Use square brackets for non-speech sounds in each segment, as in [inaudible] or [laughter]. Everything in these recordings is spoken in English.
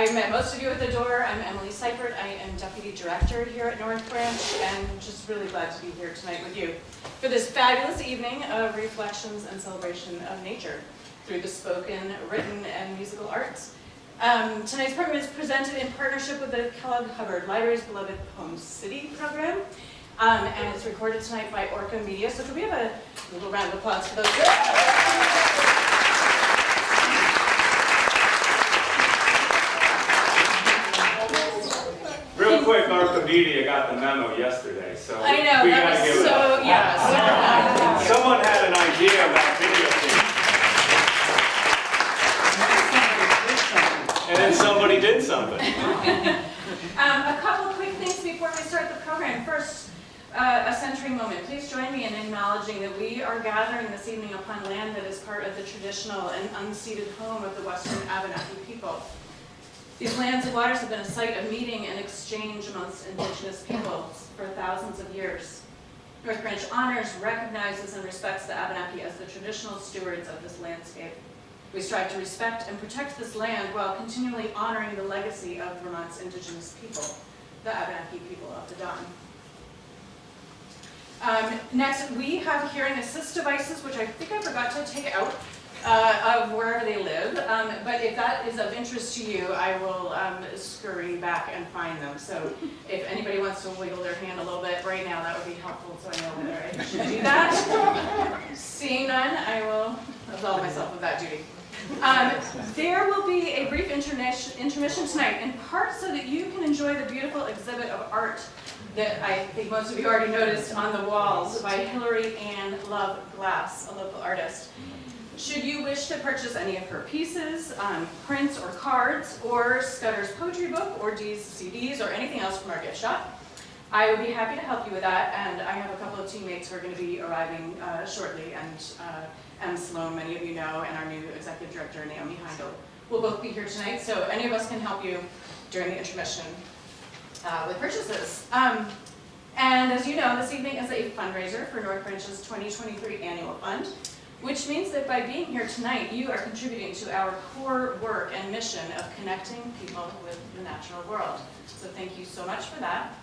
I met most of you at the door. I'm Emily Seifert. I am Deputy Director here at North Branch and just really glad to be here tonight with you for this fabulous evening of reflections and celebration of nature through the spoken, written, and musical arts. Um, tonight's program is presented in partnership with the Kellogg Hubbard Library's Beloved Poem City program. Um, and it's recorded tonight by Orca Media. So could we have a little round of applause for those? Quick, Media got the memo yesterday, so I know, we that gotta was give it so, up. yes. [laughs] Someone had an idea about video games. And then somebody did something. [laughs] Um, a couple quick things before we start the program. First, uh, a century moment. Please join me in acknowledging that we are gathering this evening upon land that is part of the traditional and unceded home of the Western Abenaki people. These lands and waters have been a site of meeting and exchange amongst indigenous peoples for thousands of years. North Branch honors, recognizes, and respects the Abenaki as the traditional stewards of this landscape. We strive to respect and protect this land while continually honoring the legacy of Vermont's indigenous people, the Abenaki people of the Dawn. Um, next, we have hearing assist devices, which I think I forgot to take out uh, of wherever they live. Um, but if that is of interest to you, I will um, scurry back and find them. So if anybody wants to wiggle their hand a little bit right now, that would be helpful so I know whether I should do that. Seeing none, I will absolve myself of that duty. Um, there will be a brief intermission intermission tonight, in part so that you can enjoy the beautiful exhibit of art that I think most of you already noticed on the walls by Hilary Ann Love Glass, a local artist. Should you wish to purchase any of her pieces, um, prints or cards, or Scudder's poetry book, or Dee's CDs, or anything else from our gift shop, I would be happy to help you with that, and I have a couple of teammates who are going to be arriving uh, shortly, and uh, Em Sloan, many of you know, and our new executive director, Naomi Heindel, will both be here tonight, so any of us can help you during the intermission uh, with purchases. Um, and as you know, this evening is a fundraiser for North Branch's 2023 annual fund, which means that by being here tonight, you are contributing to our core work and mission of connecting people with the natural world. So thank you so much for that.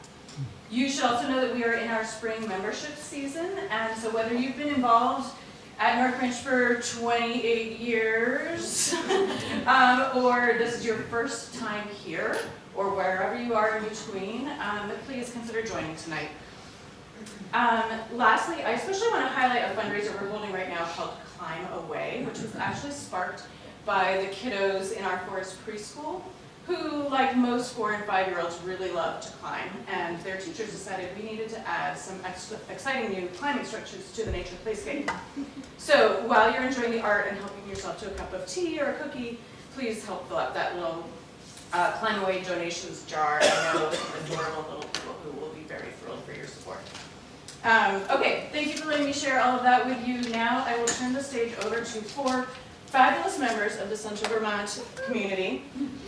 You should also know that we are in our spring membership season, and so whether you've been involved at North Branch for 28 years, [laughs] um, or this is your first time here, or wherever you are in between, um, please consider joining tonight. Um, lastly, I especially want to highlight a fundraiser we're holding right now called Climb Away, which was actually sparked by the kiddos in our forest preschool, who, like most four and five-year-olds, really love to climb, and their teachers decided we needed to add some exciting new climbing structures to the nature playscape. So while you're enjoying the art and helping yourself to a cup of tea or a cookie, please help fill up that little uh, Climb Away donations jar. I know some adorable little people who will be very thrilled for your support. Um, okay, thank you for letting me share all of that with you. Now I will turn the stage over to four fabulous members of the Central Vermont community,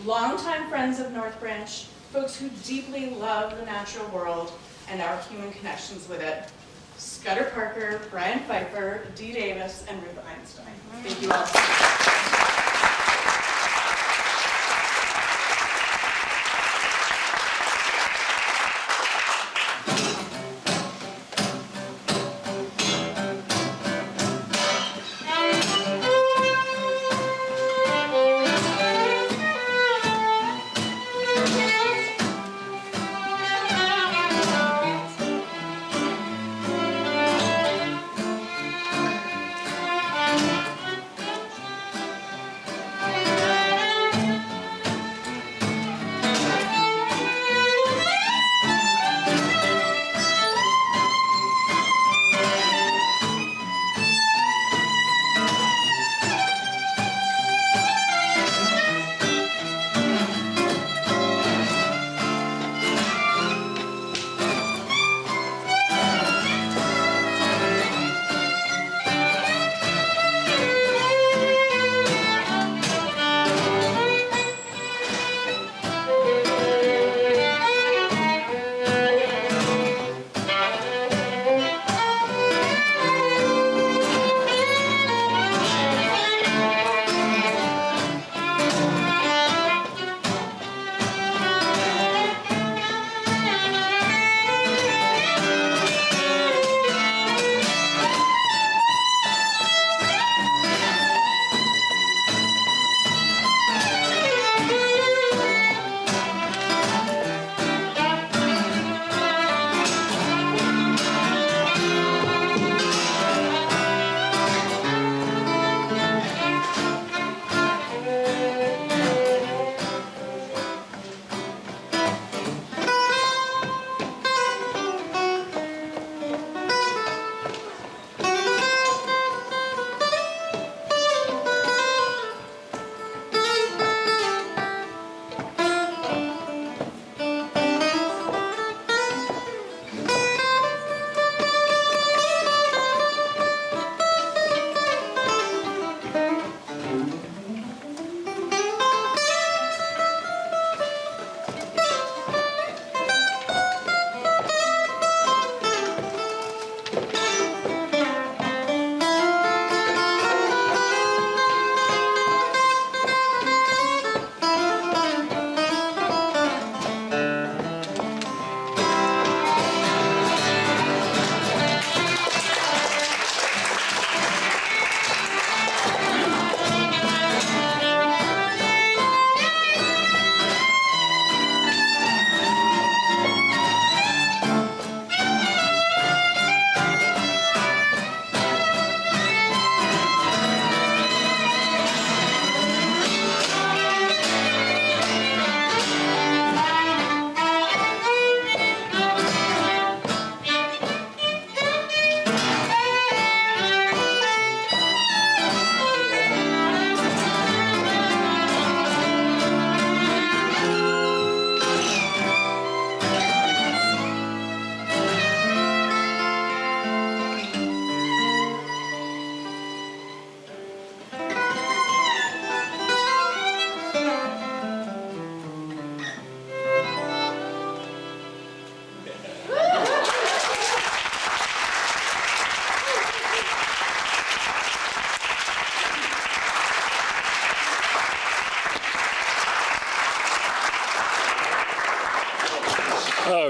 longtime friends of North Branch, folks who deeply love the natural world and our human connections with it. Scudder Parker, Bryan Pfeiffer, Dee Davis, and Ruth Einstein. Thank you all.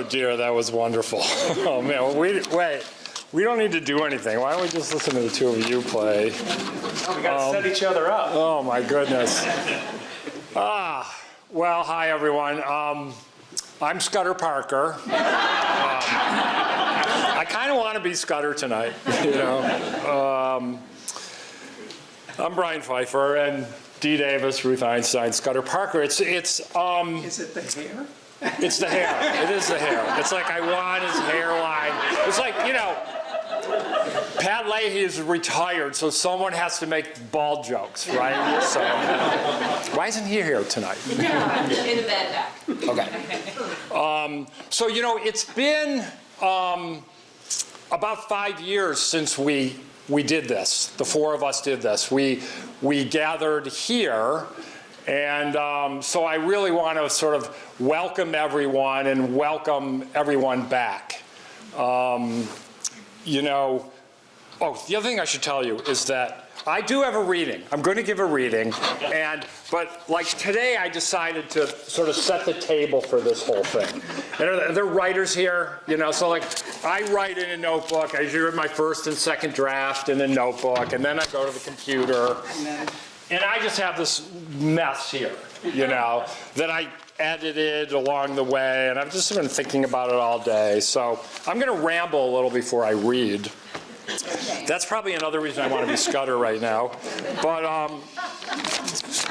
Dear, that was wonderful. [laughs] Oh man, well, we, wait, we don't need to do anything. Why don't we just listen to the two of you play? Oh, we gotta set each other up. Oh my goodness. Ah, well, hi everyone. Um, I'm Scudder Parker. Um, I kind of want to be Scudder tonight, [laughs] you know. Um, I'm Bryan Pfeiffer and Dee Davis, Ruth Einstein, Scudder Parker. It's it's um, Is it the hair? It's the hair. It is the hair. It's like I want his hairline. It's like, you know, Pat Leahy is retired, so someone has to make bald jokes, right? So, why isn't he here tonight? [laughs] In the bed back. Okay. Um, so, you know, it's been um, about five years since we we did this. The four of us did this. We we gathered here, and um, so I really want to sort of welcome everyone and welcome everyone back. Um, you know, oh, the other thing I should tell you is that I do have a reading. I'm going to give a reading, and but like today, I decided to sort of set the table for this whole thing. And there, there are writers here, you know, so like I write in a notebook. I usually write my first and second draft in a notebook, and then I go to the computer, and I just have this mess here, you know, that I edited along the way, and I've just been thinking about it all day. So I'm going to ramble a little before I read. That's probably another reason I want to be Scudder right now. But um,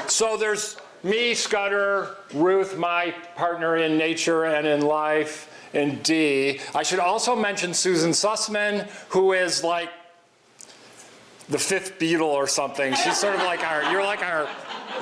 so there's me, Scudder, Ruth, my partner in nature and in life, and Dee. I should also mention Susan Sussman, who is like the fifth Beatle or something. She's sort of like our, you're like our,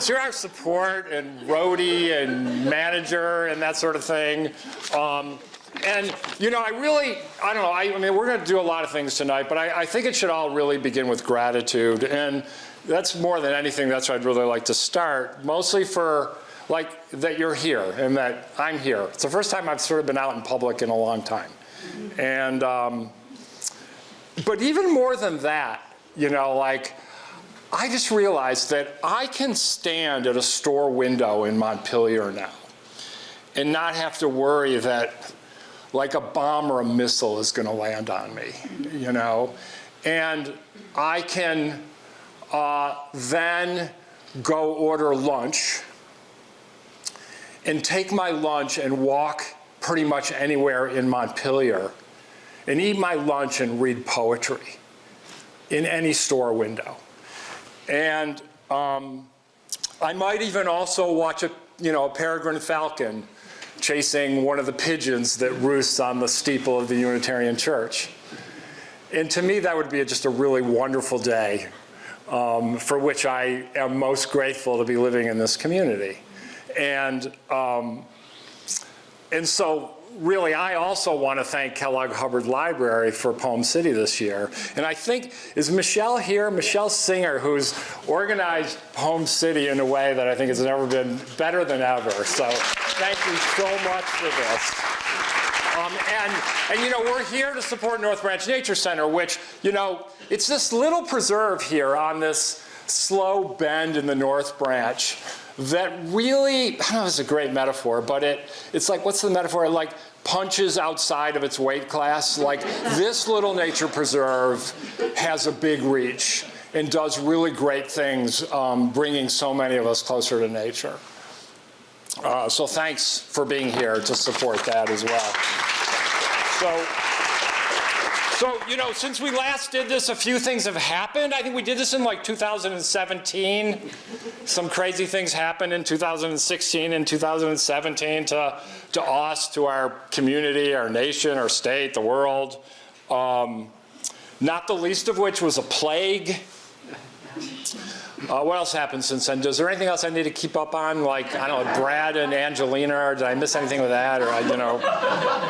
you're our support and roadie and manager and that sort of thing. Um, and, you know, I really, I don't know, I, I mean, we're going to do a lot of things tonight, but I, I think it should all really begin with gratitude. And that's more than anything, that's what I'd really like to start, mostly for, like, that you're here and that I'm here. It's the first time I've sort of been out in public in a long time. And, um, but even more than that, you know, like, I just realized that I can stand at a store window in Montpelier now and not have to worry that like a bomb or a missile is going to land on me, you know? And I can uh, then go order lunch and take my lunch and walk pretty much anywhere in Montpelier and eat my lunch and read poetry in any store window. And um, I might even also watch a, you know, a peregrine falcon chasing one of the pigeons that roosts on the steeple of the Unitarian Church. And to me, that would be just a really wonderful day um, for which I am most grateful to be living in this community. And, um, and so really, I also want to thank Kellogg Hubbard Library for Poem City this year. And I think, is Michelle here? Michelle Singer, who's organized Poem City in a way that I think has never been better than ever. So thank you so much for this. Um, and, and, you know, we're here to support North Branch Nature Center, which, you know, it's this little preserve here on this slow bend in the North Branch that really, I don't know if it's a great metaphor, but it, it's like, what's the metaphor? Like punches outside of its weight class. Like this little nature preserve has a big reach and does really great things, um, bringing so many of us closer to nature. Uh, so thanks for being here to support that as well. So, so, you know, since we last did this, a few things have happened. I think we did this in like 2017. Some crazy things happened in 2016 and 2017 to, to us, to our community, our nation, our state, the world. Um, not the least of which was a plague. Uh, what else happened since then? Is there anything else I need to keep up on? Like, I don't know, Brad and Angelina, or did I miss anything with that? Or, you know.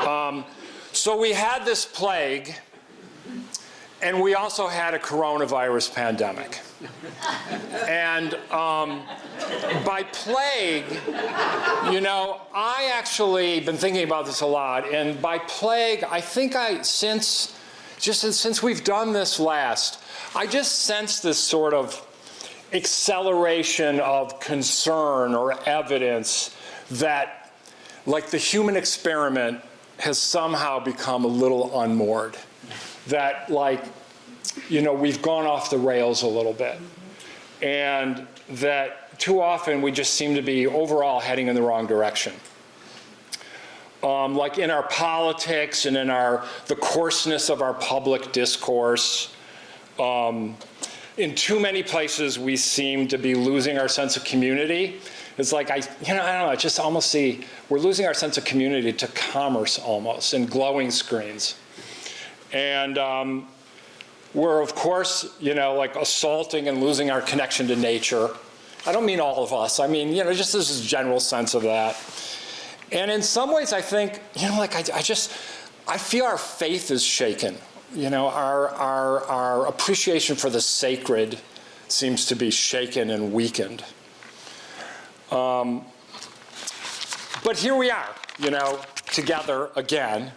Um, so we had this plague, and we also had a coronavirus pandemic. And um, by plague, you know, I actually been thinking about this a lot, and by plague, I think I, since, just since we've done this last, I just sense this sort of acceleration of concern or evidence that like the human experiment has somehow become a little unmoored. That like, you know, we've gone off the rails a little bit. And that too often we just seem to be overall heading in the wrong direction. Um, like in our politics and in our, the coarseness of our public discourse, um, in too many places we seem to be losing our sense of community. It's like, I, you know, I don't know, I just almost see, we're losing our sense of community to commerce almost and glowing screens. And um, we're of course, you know, like assaulting and losing our connection to nature. I don't mean all of us, I mean, you know, just this general sense of that. And in some ways I think, you know, like I, I just, I feel our faith is shaken. You know, our, our, our appreciation for the sacred seems to be shaken and weakened. Um, but here we are, you know, together again.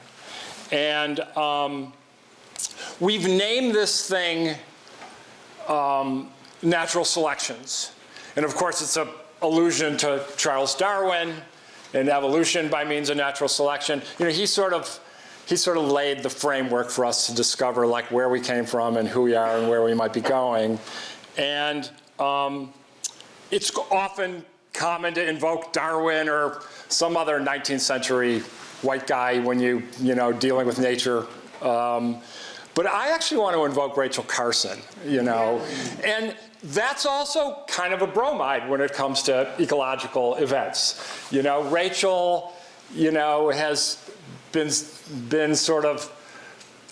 And um, we've named this thing um, natural selections. And of course, it's an allusion to Charles Darwin and evolution by means of natural selection. You know, he sort of he sort of laid the framework for us to discover like where we came from and who we are and where we might be going. And um, it's often common to invoke Darwin or some other 19th century white guy when you, you know, dealing with nature. Um, but I actually want to invoke Rachel Carson, you know. And that's also kind of a bromide when it comes to ecological events. You know, Rachel, you know, has been, been sort of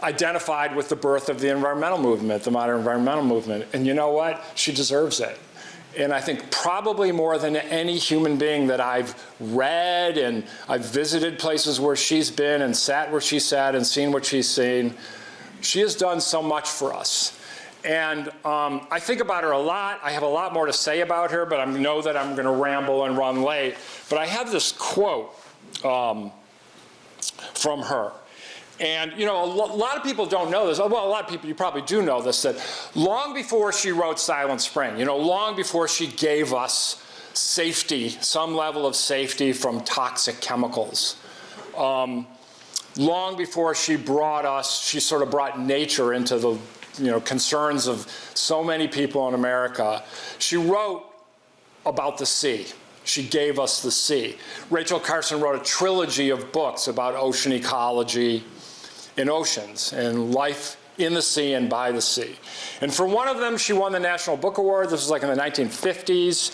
identified with the birth of the environmental movement, the modern environmental movement. And you know what? She deserves it. And I think probably more than any human being that I've read and I've visited places where she's been and sat where she sat and seen what she's seen, she has done so much for us. And um, I think about her a lot. I have a lot more to say about her, but I know that I'm going to ramble and run late. But I have this quote um, from her. And, you know, a lot of people don't know this. Well, a lot of people, you probably do know this, that long before she wrote Silent Spring, you know, long before she gave us safety, some level of safety from toxic chemicals, um, long before she brought us, she sort of brought nature into the, you know, concerns of so many people in America, she wrote about the sea. She gave us the sea. Rachel Carson wrote a trilogy of books about ocean ecology, in oceans and life in the sea and by the sea. And for one of them, she won the National Book Award. This was like in the 1950s.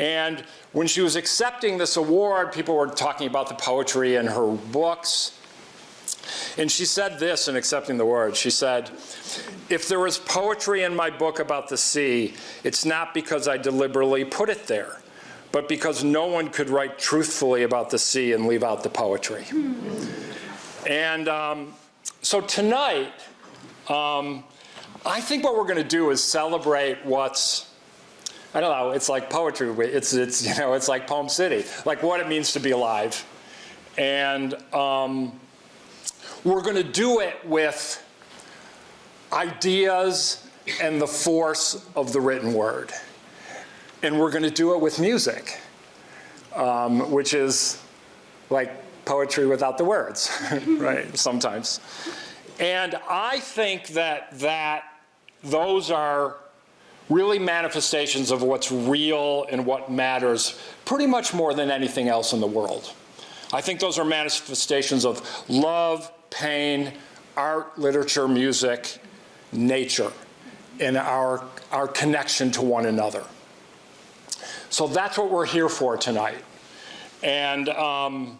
And when she was accepting this award, people were talking about the poetry in her books. And she said this in accepting the award. She said, if there was poetry in my book about the sea, it's not because I deliberately put it there, but because no one could write truthfully about the sea and leave out the poetry. And um, so tonight, um, I think what we're going to do is celebrate what's, I don't know, it's like poetry. It's, it's, [laughs] you know, it's like Poem City, like what it means to be alive. And um, we're going to do it with ideas and the force of the written word. And we're going to do it with music, um, which is like poetry without the words, [laughs] right, sometimes. And I think that, that those are really manifestations of what's real and what matters pretty much more than anything else in the world. I think those are manifestations of love, pain, art, literature, music, nature, and our, our connection to one another. So that's what we're here for tonight. And um,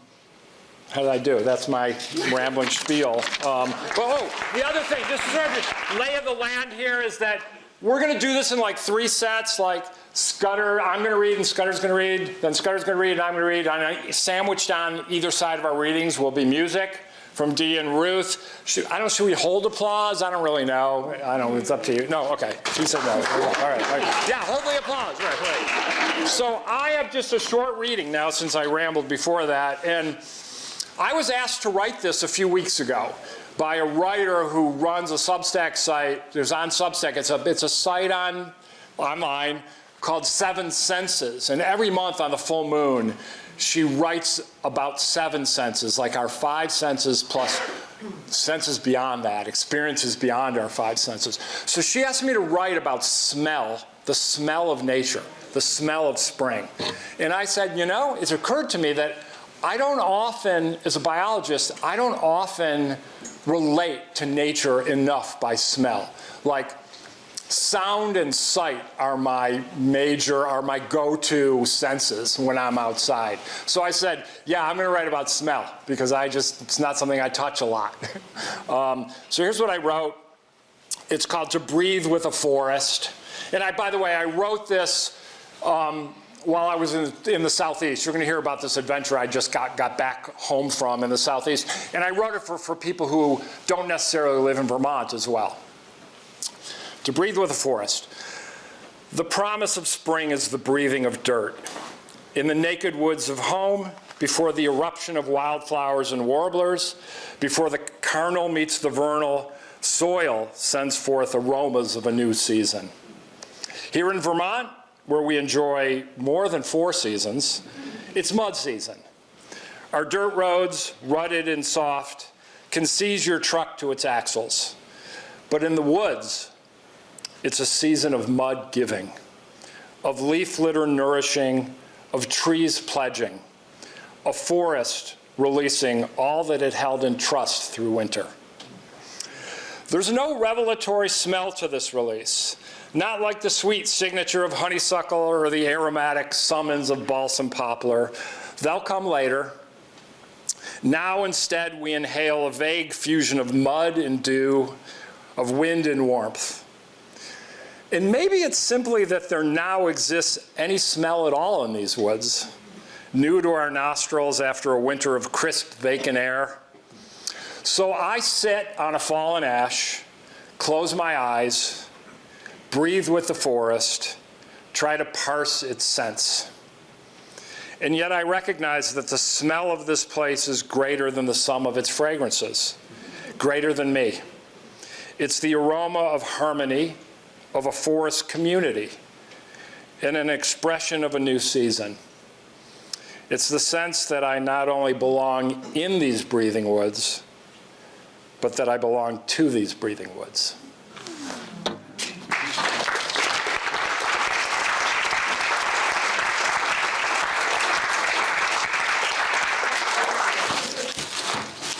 how did I do? That's my rambling spiel. Um, oh, the other thing, just sort of lay of the land here is that we're going to do this in like three sets, like Scudder, I'm going to read and Scudder's going to read, then Scudder's going to read and I'm going to read. And sandwiched on either side of our readings will be music from Dee and Ruth. Should, I don't, should we hold applause? I don't really know. I don't, it's up to you. No, okay. She said no. All right, all right. Yeah, hold the applause. Right, right. So I have just a short reading now since I rambled before that. And I was asked to write this a few weeks ago by a writer who runs a Substack site. There's on Substack. It's a, it's a site on online called Seven Senses. And every month on the full moon, she writes about seven senses, like our five senses plus senses beyond that, experiences beyond our five senses. So she asked me to write about smell, the smell of nature, the smell of spring. And I said, you know, it's occurred to me that I don't often, as a biologist, I don't often relate to nature enough by smell. Like, sound and sight are my major, are my go-to senses when I'm outside. So I said, yeah, I'm gonna write about smell because I just, it's not something I touch a lot. [laughs] um, so here's what I wrote. It's called To Breathe with a Forest. And I, by the way, I wrote this um, while I was in, in the Southeast. You're going to hear about this adventure I just got, got back home from in the Southeast. And I wrote it for, for people who don't necessarily live in Vermont as well. To breathe with a forest. The promise of spring is the breathing of dirt. In the naked woods of home, before the eruption of wildflowers and warblers, before the carnal meets the vernal, soil sends forth aromas of a new season. Here in Vermont, where we enjoy more than four seasons, it's mud season. Our dirt roads, rutted and soft, can seize your truck to its axles. But in the woods, it's a season of mud giving, of leaf litter nourishing, of trees pledging, a forest releasing all that it held in trust through winter. There's no revelatory smell to this release, not like the sweet signature of honeysuckle or the aromatic summons of balsam poplar. They'll come later. Now instead we inhale a vague fusion of mud and dew, of wind and warmth. And maybe it's simply that there now exists any smell at all in these woods, new to our nostrils after a winter of crisp, vacant air. So I sit on a fallen ash, close my eyes, breathe with the forest, try to parse its scents. And yet I recognize that the smell of this place is greater than the sum of its fragrances, greater than me. It's the aroma of harmony, of a forest community, and an expression of a new season. It's the sense that I not only belong in these breathing woods, but that I belong to these breathing woods.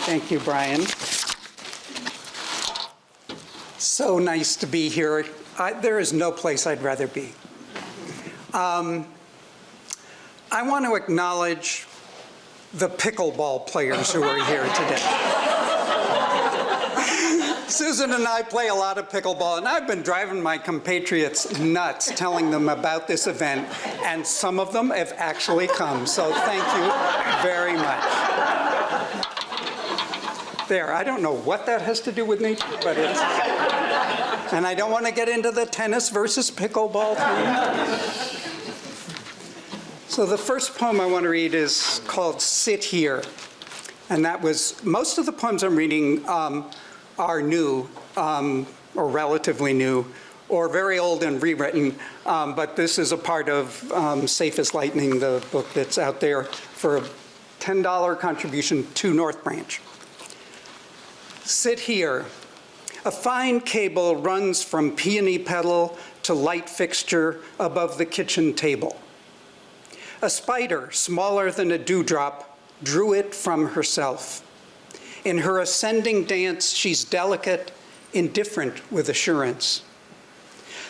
Thank you, Bryan. So nice to be here. I, there is no place I'd rather be. Um, I want to acknowledge the pickleball players who are here today. [laughs] Susan and I play a lot of pickleball, and I've been driving my compatriots nuts telling them about this event, and some of them have actually come, so thank you very much. There, I don't know what that has to do with nature, but it's, and I don't want to get into the tennis versus pickleball thing. So the first poem I want to read is called Sit Here. And that was, most of the poems I'm reading um, are new, um, or relatively new, or very old and rewritten, um, but this is a part of um, Safe as Lightning, the book that's out there for a $10 contribution to North Branch. Sit here. A fine cable runs from peony petal to light fixture above the kitchen table. A spider, smaller than a dewdrop, drew it from herself. In her ascending dance, she's delicate, indifferent with assurance.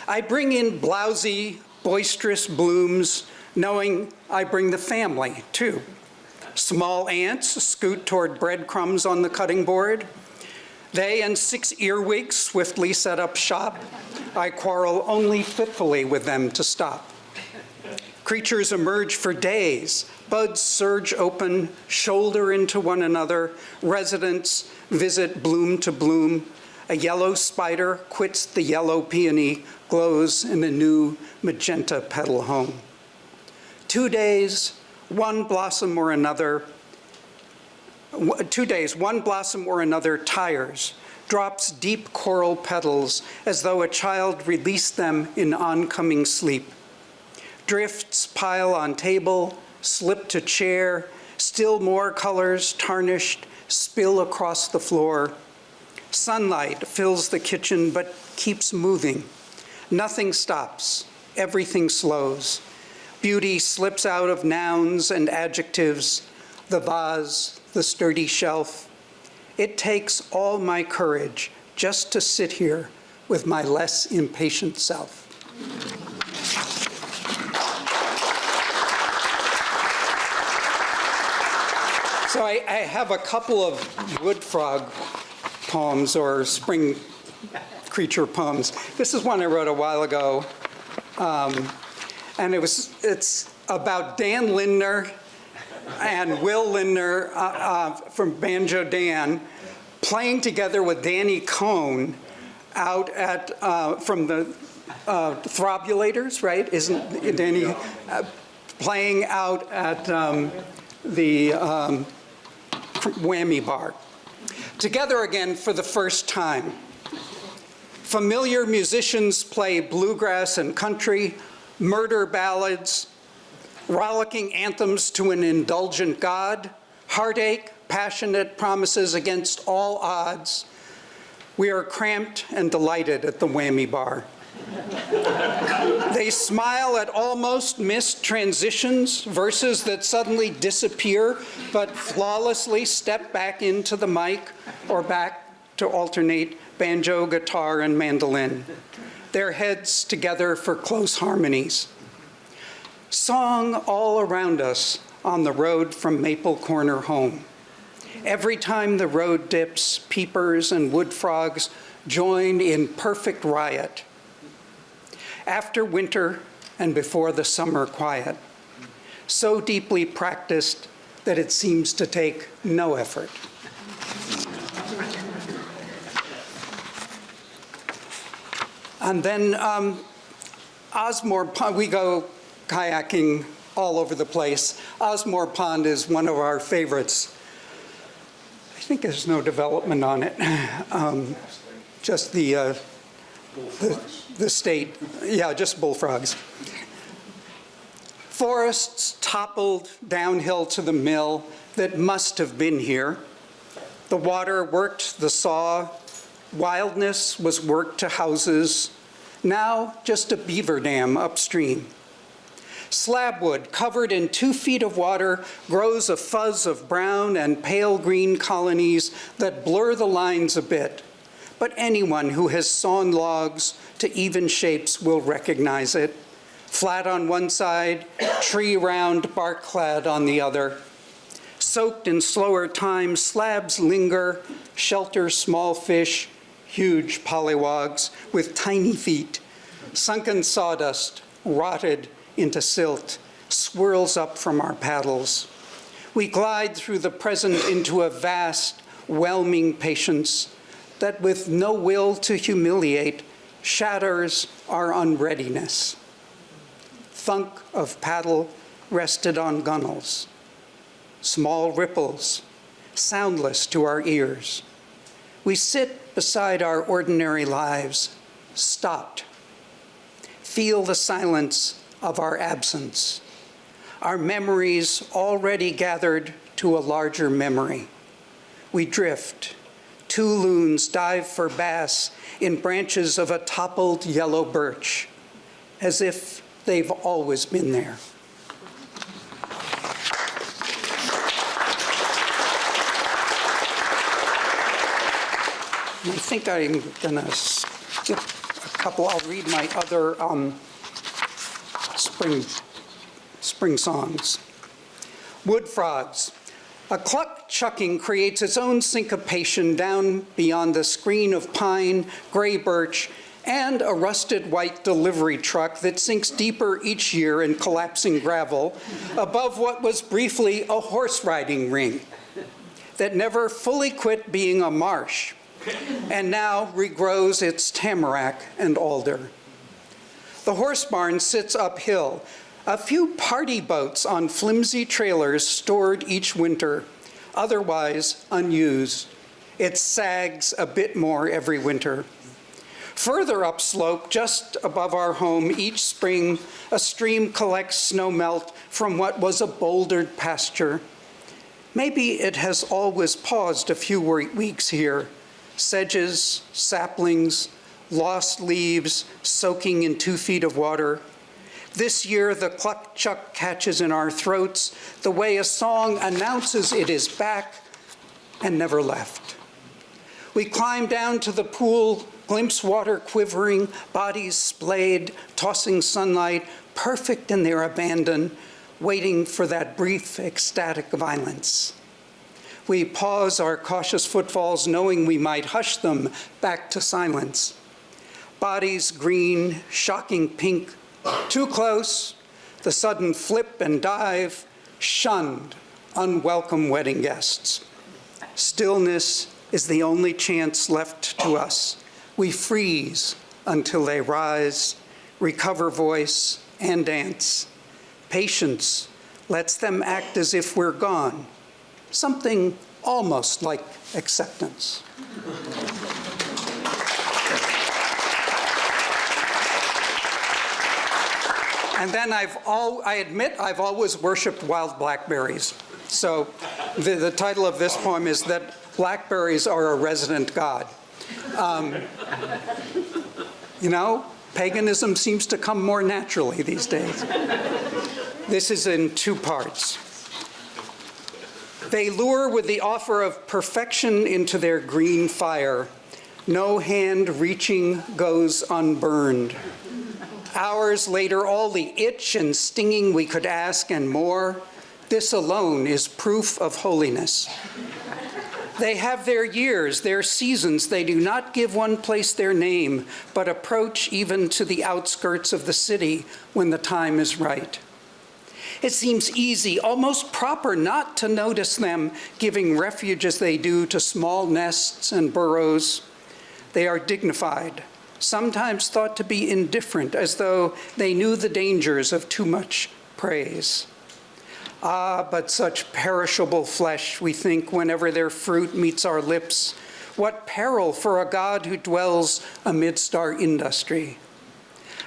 I bring in blousy, boisterous blooms, knowing I bring the family, too. Small ants scoot toward breadcrumbs on the cutting board. They and six earwigs swiftly set up shop. I quarrel only fitfully with them to stop. Creatures emerge for days. Buds surge open, shoulder into one another. Residents visit bloom to bloom. A yellow spider quits the yellow peony, glows in a new magenta petal home. Two days, one blossom or another, two days, one blossom or another tires, drops deep coral petals as though a child released them in oncoming sleep. Drifts pile on table, slip to chair, still more colors, tarnished, spill across the floor. Sunlight fills the kitchen but keeps moving. Nothing stops, everything slows. Beauty slips out of nouns and adjectives, the vase, the sturdy shelf. It takes all my courage just to sit here with my less impatient self. So I, I have a couple of wood frog poems or spring creature poems. This is one I wrote a while ago. Um, and it was, it's about Dan Lindner and Will Lindner uh, uh, from Banjo Dan playing together with Danny Cohn out at, uh, from the uh, Throbulators, right? Isn't Danny uh, playing out at um, the um, Whammy Bar? Together again for the first time. Familiar musicians play bluegrass and country, murder ballads, rollicking anthems to an indulgent God, heartache, passionate promises against all odds. We are cramped and delighted at the whammy bar. they smile at almost missed transitions, verses that suddenly disappear but flawlessly step back into the mic or back to alternate banjo, guitar, and mandolin. Their heads together for close harmonies. Song all around us on the road from Maple Corner home. Every time the road dips, peepers and wood frogs join in perfect riot. After winter and before the summer quiet, so deeply practiced that it seems to take no effort. And then um, Osmore we go kayaking all over the place. Osmore Pond is one of our favorites. I think there's no development on it. [laughs] Um, just the, uh, the, the state, yeah, just bullfrogs. Forests toppled downhill to the mill that must have been here. The water worked the saw. Wildness was worked to houses. Now just a beaver dam upstream. Slabwood, covered in two feet of water, grows a fuzz of brown and pale green colonies that blur the lines a bit. But anyone who has sawn logs to even shapes will recognize it. Flat on one side, tree round, bark clad on the other. Soaked in slower time, slabs linger, shelter small fish, huge polywogs with tiny feet. Sunken sawdust, rotted into silt, swirls up from our paddles. We glide through the present into a vast, whelming patience that with no will to humiliate shatters our unreadiness. Thunk of paddle rested on gunnels. Small ripples, soundless to our ears. We sit beside our ordinary lives, stopped. Feel the silence of our absence. Our memories already gathered to a larger memory. We drift, two loons dive for bass in branches of a toppled yellow birch, as if they've always been there. I think I'm gonna skip a couple. I'll read my other um, spring, spring songs. Wood frogs. A cluck chucking creates its own syncopation down beyond the screen of pine, gray birch, and a rusted white delivery truck that sinks deeper each year in collapsing gravel above what was briefly a horse riding ring that never fully quit being a marsh and now regrows its tamarack and alder. The horse barn sits uphill, a few party boats on flimsy trailers stored each winter, otherwise unused. It sags a bit more every winter. Further upslope, just above our home, each spring, a stream collects snow melt from what was a bouldered pasture. Maybe it has always paused a few weeks here. Sedges, saplings, lost leaves soaking in two feet of water. This year, the cluck chuck catches in our throats the way a song announces it is back and never left. We climb down to the pool, glimpse water quivering, bodies splayed, tossing sunlight, perfect in their abandon, waiting for that brief ecstatic violence. We pause our cautious footfalls, knowing we might hush them back to silence. Bodies green, shocking pink, too close, the sudden flip and dive, shunned, unwelcome wedding guests. Stillness is the only chance left to us. We freeze until they rise, recover voice, and dance. Patience lets them act as if we're gone, something almost like acceptance. And then I've all, I admit I've always worshiped wild blackberries. So the, the title of this poem is that blackberries are a resident god. Um, you know, paganism seems to come more naturally these days. This is in two parts. They lure with the offer of perfection into their green fire. No hand reaching goes unburned. Hours later, all the itch and stinging we could ask and more, this alone is proof of holiness. They have their years, their seasons. They do not give one place their name, but approach even to the outskirts of the city when the time is right. It seems easy, almost proper, not to notice them giving refuge as they do to small nests and burrows. They are dignified, sometimes thought to be indifferent, as though they knew the dangers of too much praise. Ah, but such perishable flesh, we think, whenever their fruit meets our lips. What peril for a God who dwells amidst our industry.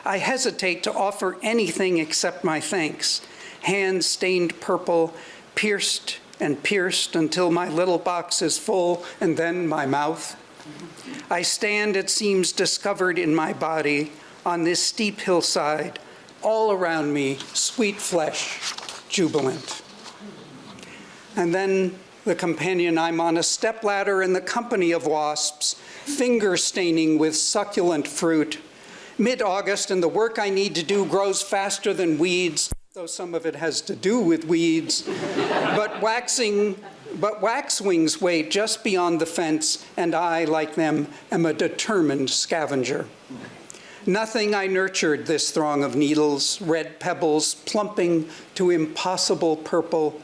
I hesitate to offer anything except my thanks, hands stained purple, pierced and pierced until my little box is full, and then my mouth. I stand, it seems, discovered in my body on this steep hillside, all around me, sweet flesh, jubilant. And then the companion, I'm on a stepladder in the company of wasps, finger staining with succulent fruit. Mid August, and the work I need to do grows faster than weeds, though some of it has to do with weeds. but waxing but waxwings wait just beyond the fence, and I, like them, am a determined scavenger. Nothing I nurtured this throng of needles, red pebbles plumping to impossible purple.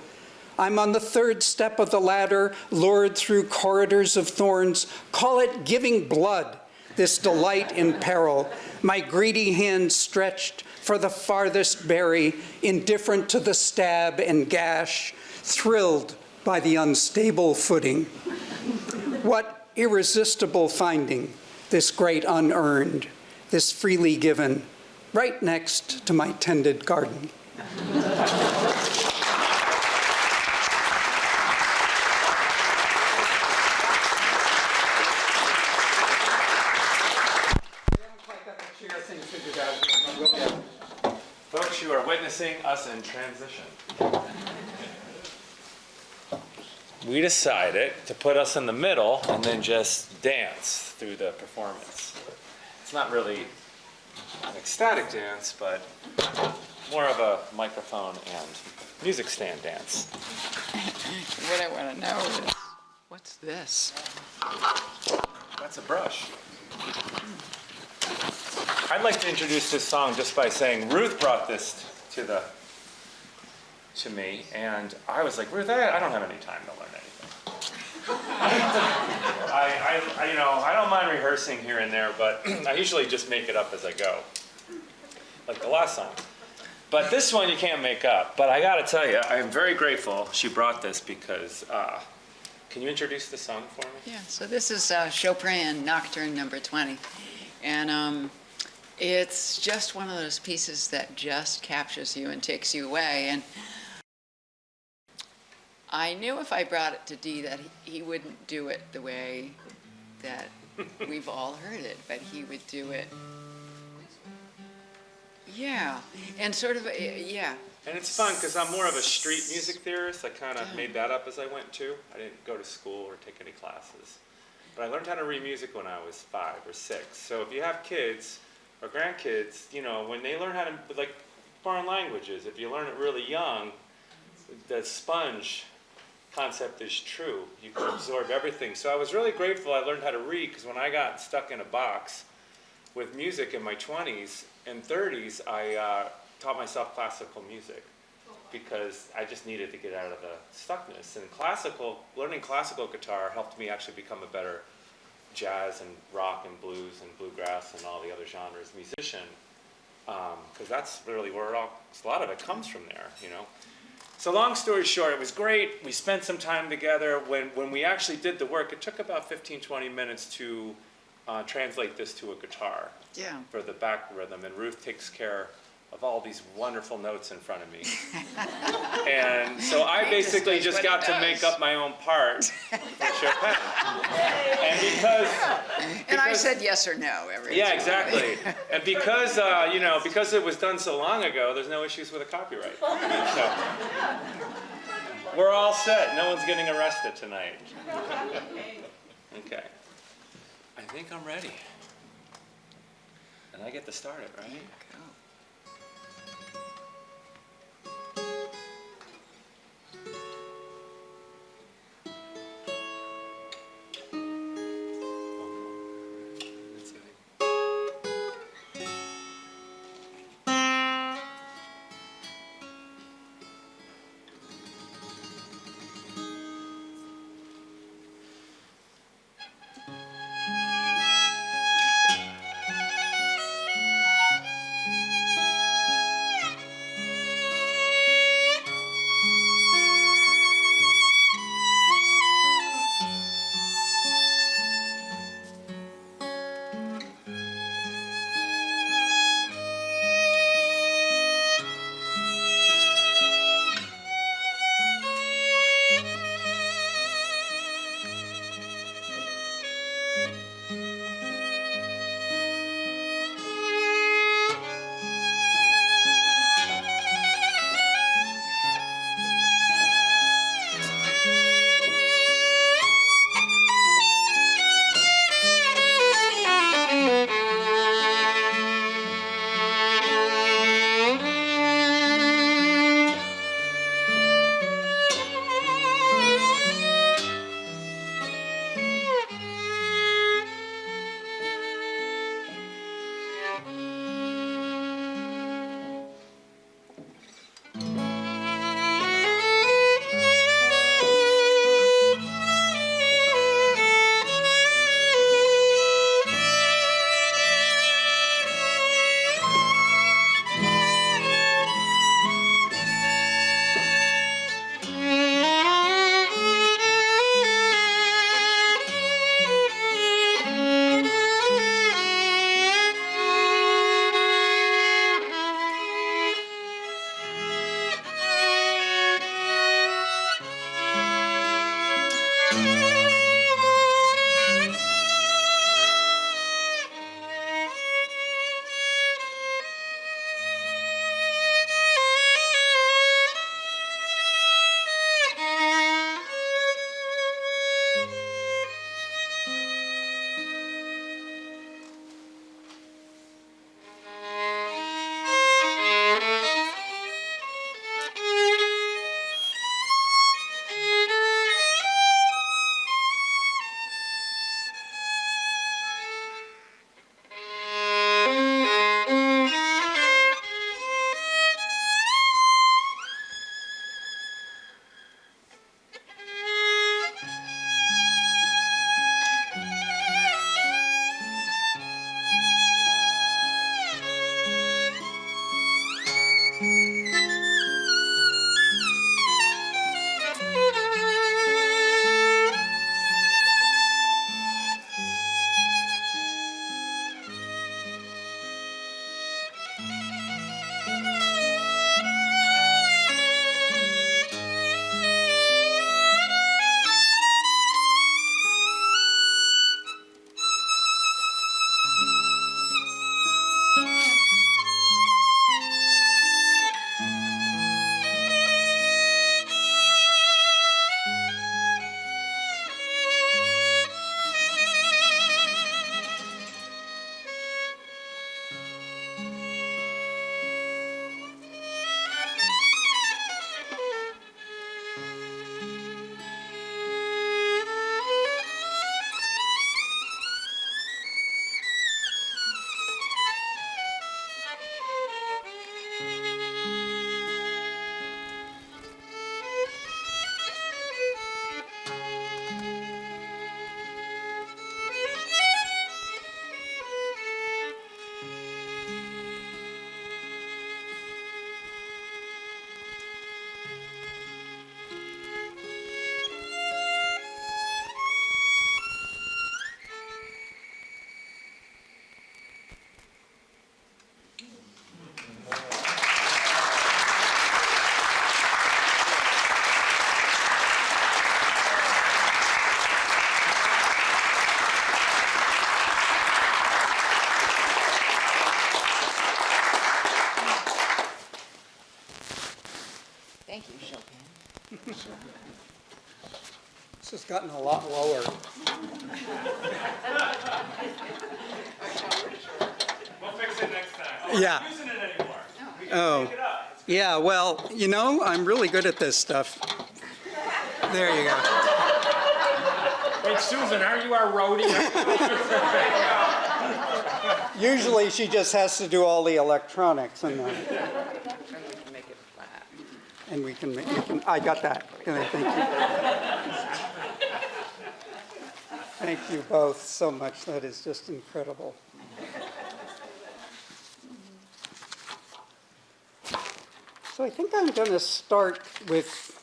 I'm on the third step of the ladder, lured through corridors of thorns. Call it giving blood, this delight in peril. My greedy hand stretched for the farthest berry, indifferent to the stab and gash, thrilled by the unstable footing. What irresistible finding, this great unearned, this freely given, right next to my tended garden. Folks, you are witnessing us in transition. We decided to put us in the middle and then just dance through the performance. It's not really an ecstatic dance, but more of a microphone and music stand dance. [laughs] What I want to know is, what's this? That's a brush. I'd like to introduce this song just by saying Ruth brought this to the to me, and I was like, Ruth, I, I don't have any time to learn anything. [laughs] I, I, I, you know, I don't mind rehearsing here and there, but [clears throat] I usually just make it up as I go, like the last song. But this one you can't make up. But I got to tell you, I am very grateful she brought this because. Uh, can you introduce the song for me? Yeah, so this is uh, Chopin Nocturne Number 20. And um, it's just one of those pieces that just captures you and takes you away. And I knew if I brought it to Dee that he- he wouldn't do it the way that we've all heard it, but he would do it. Yeah, and sort of, uh, yeah, And it's fun because I'm more of a street music theorist. I kind of made that up as I went too. I didn't go to school or take any classes. But I learned how to read music when I was five or six. So if you have kids or grandkids, you know, when they learn how to, like foreign languages, if you learn it really young, the sponge concept is true. You can absorb everything. So I was really grateful I learned how to read because when I got stuck in a box with music in my 20s and 30s, I uh, taught myself classical music because I just needed to get out of the stuckness. And classical, learning classical guitar helped me actually become a better jazz and rock and blues and bluegrass and all the other genres musician. Because that's really where all, a lot of it comes from there, you know. So long story short, it was great. We spent some time together. When, when we actually did the work, it took about 15, 20 minutes to uh, translate this to a guitar yeah. for the back rhythm, and Ruth takes care of all these wonderful notes in front of me. [laughs] and so I He basically does just got to make up my own part [laughs] for Chopin. and because And I said yes or no every yeah, exactly. [laughs] And because uh, you know, because it was done so long ago, there's no issues with a copyright. So we're all set. No one's getting arrested tonight. Okay. I think I'm ready. And I get to start it, right? This has gotten a lot lower. We'll fix it next time. Yeah. We're using it anymore. We can Oh. it up. Yeah, well, you know, I'm really good at this stuff. There you go. Wait, Susan, are you our roadie? Usually she just has to do all the electronics and, uh, And we can make it flat. and we can, make- we I got that. Thank you. Thank you both so much. That is just incredible. So I think I'm going to start with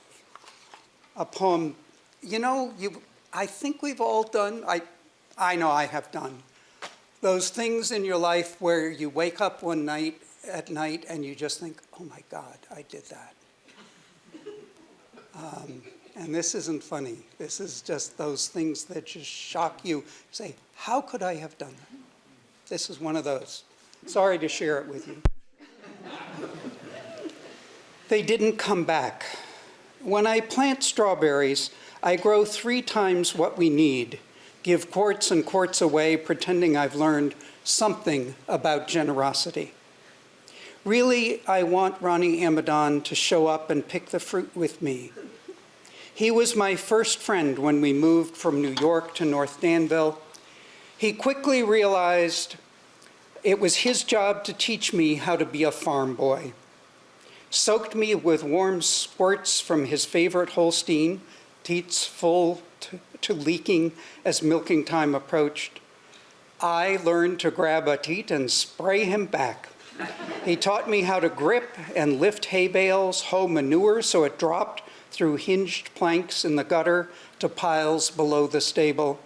a poem. You know, you, I think we've all done, I, I know I have done, those things in your life where you wake up one night at night and you just think, oh my God, I did that. Um, and this isn't funny. This is just those things that just shock you. Say, how could I have done that? This is one of those. Sorry to share it with you. They didn't come back. When I plant strawberries, I grow three times what we need, give quarts and quarts away, pretending I've learned something about generosity. Really, I want Ronnie Amadon to show up and pick the fruit with me. He was my first friend when we moved from New York to North Danville. He quickly realized it was his job to teach me how to be a farm boy soaked me with warm squirts from his favorite Holstein, teats full to, to leaking as milking time approached. I learned to grab a teat and spray him back. He taught me how to grip and lift hay bales, hoe manure so it dropped through hinged planks in the gutter to piles below the stable.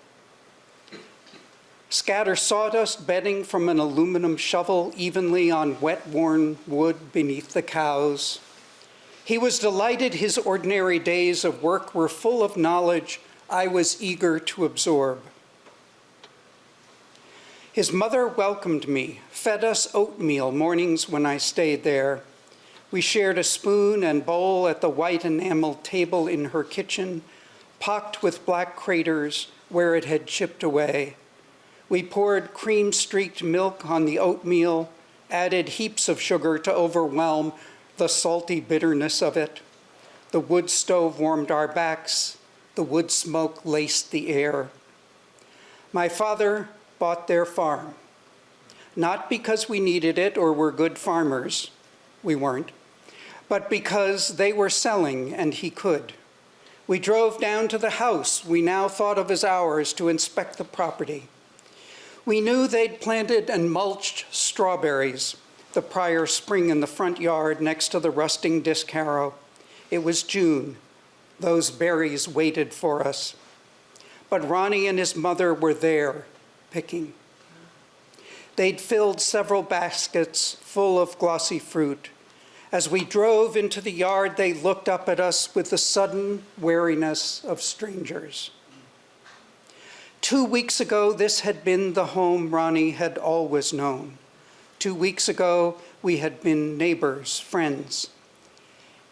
Scatter sawdust bedding from an aluminum shovel evenly on wet-worn wood beneath the cows. He was delighted his ordinary days of work were full of knowledge I was eager to absorb. His mother welcomed me, fed us oatmeal mornings when I stayed there. We shared a spoon and bowl at the white enameled table in her kitchen, pocked with black craters where it had chipped away. We poured cream-streaked milk on the oatmeal, added heaps of sugar to overwhelm the salty bitterness of it. The wood stove warmed our backs. The wood smoke laced the air. My father bought their farm, not because we needed it or were good farmers, we weren't, but because they were selling and he could. We drove down to the house we now thought of as ours to inspect the property. We knew they'd planted and mulched strawberries the prior spring in the front yard next to the rusting disc harrow. It was June. Those berries waited for us. But Ronnie and his mother were there, picking. They'd filled several baskets full of glossy fruit. As we drove into the yard, they looked up at us with the sudden wariness of strangers. Two weeks ago, this had been the home Ronnie had always known. Two weeks ago, we had been neighbors, friends.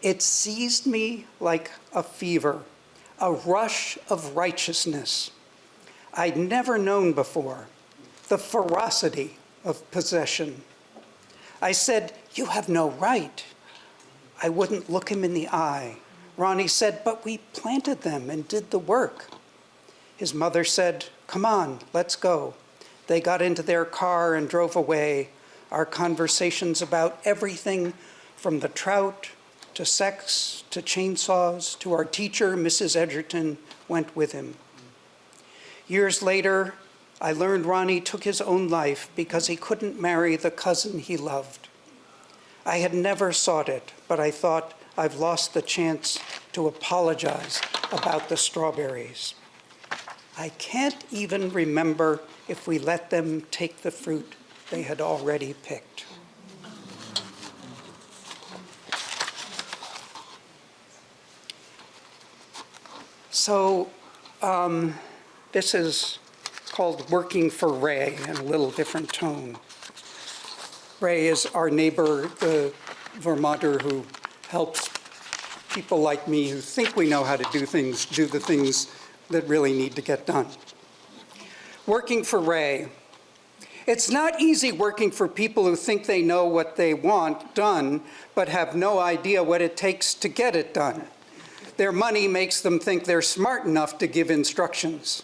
It seized me like a fever, a rush of righteousness I'd never known before, the ferocity of possession. I said, you have no right. I wouldn't look him in the eye. Ronnie said, but we planted them and did the work. His mother said, come on, let's go. They got into their car and drove away. Our conversations about everything from the trout to sex to chainsaws to our teacher, Mrs. Edgerton, went with him. Years later, I learned Ronnie took his own life because he couldn't marry the cousin he loved. I had never sought it, but I thought I've lost the chance to apologize about the strawberries. I can't even remember if we let them take the fruit they had already picked. So um, this is called Working for Ray in a little different tone. Ray is our neighbor, the Vermonter who helps people like me who think we know how to do things, do the things that really need to get done. Working for Ray. It's not easy working for people who think they know what they want done, but have no idea what it takes to get it done. Their money makes them think they're smart enough to give instructions.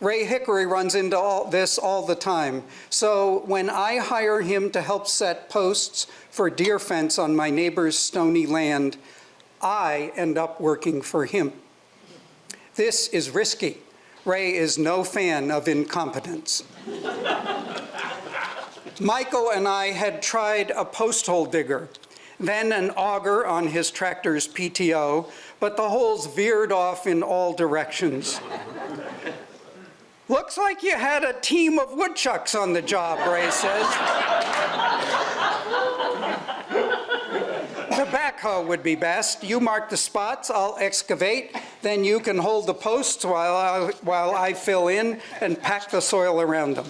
Ray Hickory runs into all this all the time. So when I hire him to help set posts for deer fence on my neighbor's stony land, I end up working for him. This is risky. Ray is no fan of incompetence. Michael and I had tried a post hole digger, then an auger on his tractor's PTO, but the holes veered off in all directions. Looks like you had a team of woodchucks on the job, Ray says. The backhoe would be best. You mark the spots, I'll excavate, then you can hold the posts while I, while I fill in and pack the soil around them.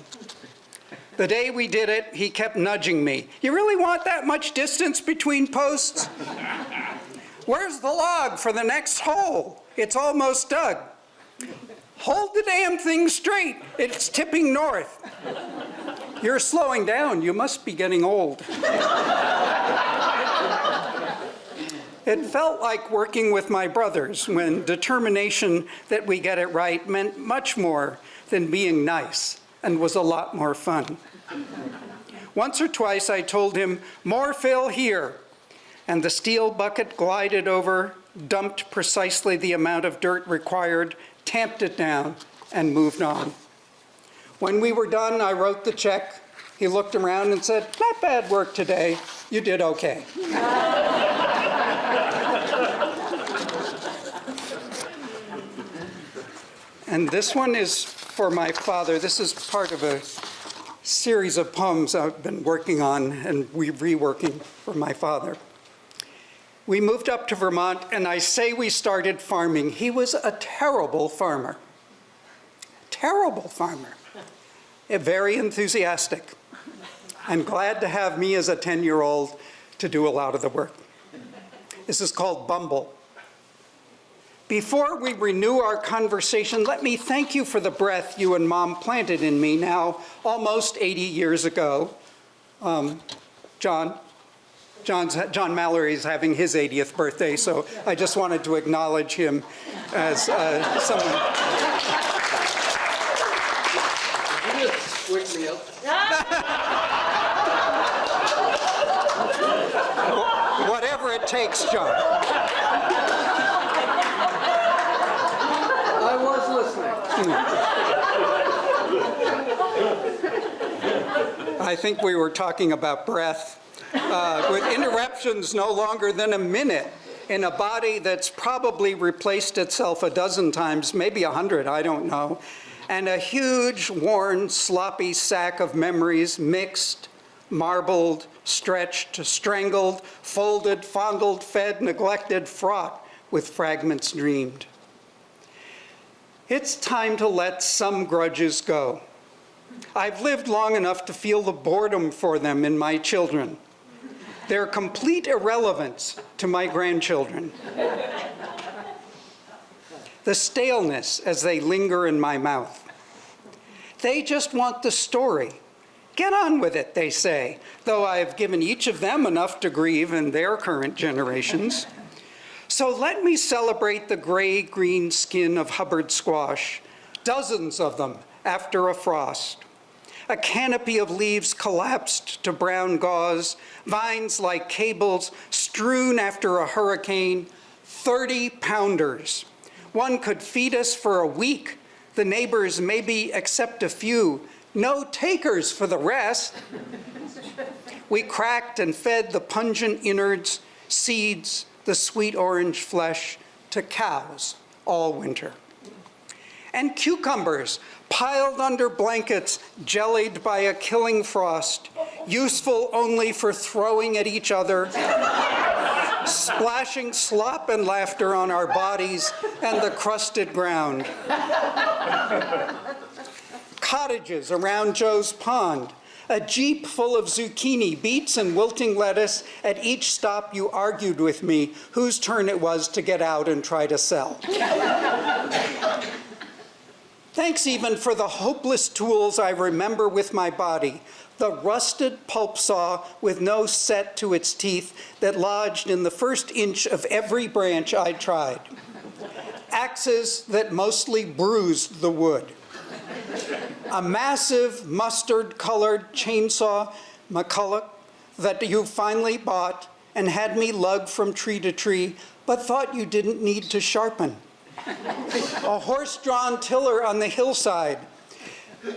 The day we did it, he kept nudging me. You really want that much distance between posts? Where's the log for the next hole? It's almost dug. Hold the damn thing straight. It's tipping north. You're slowing down. You must be getting old. It felt like working with my brothers when determination that we get it right meant much more than being nice and was a lot more fun. Once or twice I told him, more fill here, and the steel bucket glided over, dumped precisely the amount of dirt required, tamped it down, and moved on. When we were done, I wrote the check. He looked around and said, not bad work today. You did okay. [laughs] And this one is for my father. This is part of a series of poems I've been working on and we reworking for my father. We moved up to Vermont and I say we started farming. He was a terrible farmer. Terrible farmer. Very enthusiastic. I'm glad to have me as a 10-year-old to do a lot of the work. This is called Bumble. Before we renew our conversation, let me thank you for the breath you and Mom planted in me now almost 80 years ago. Um, John, John's, John Mallory is having his 80th birthday, so I just wanted to acknowledge him as uh, someone. Wake me up. Whatever it takes, John. I was listening. I think we were talking about breath. Uh, with interruptions no longer than a minute in a body that's probably replaced itself a dozen times, maybe a hundred, I don't know, and a huge, worn, sloppy sack of memories mixed, marbled, stretched, strangled, folded, fondled, fed, neglected, fraught with fragments dreamed. It's time to let some grudges go. I've lived long enough to feel the boredom for them in my children, their complete irrelevance to my grandchildren, the staleness as they linger in my mouth. They just want the story. Get on with it, they say, though I've given each of them enough to grieve in their current generations. So let me celebrate the gray-green skin of Hubbard squash, dozens of them after a frost. A canopy of leaves collapsed to brown gauze, vines like cables strewn after a hurricane, 30 pounders. One could feed us for a week. The neighbors maybe accept a few, no takers for the rest. We cracked and fed the pungent innards, seeds, the sweet orange flesh to cows all winter. And cucumbers piled under blankets, jellied by a killing frost, useful only for throwing at each other, splashing slop and laughter on our bodies and the crusted ground. Cottages around Joe's Pond, A jeep full of zucchini, beets, and wilting lettuce. At each stop, you argued with me whose turn it was to get out and try to sell. Thanks even for the hopeless tools I remember with my body. The rusted pulp saw with no set to its teeth that lodged in the first inch of every branch I tried. Axes that mostly bruised the wood. A massive mustard-colored chainsaw McCulloch that you finally bought and had me lug from tree to tree, but thought you didn't need to sharpen a horse-drawn tiller on the hillside.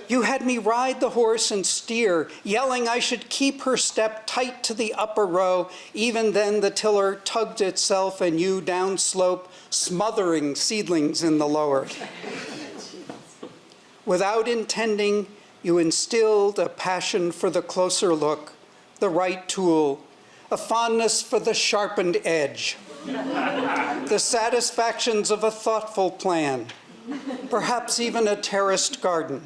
You had me ride the horse and steer, yelling I should keep her step tight to the upper row. Even then the tiller tugged itself and you downslope, smothering seedlings in the lower. Without intending, you instilled a passion for the closer look, the right tool, a fondness for the sharpened edge the satisfactions of a thoughtful plan, perhaps even a terraced garden.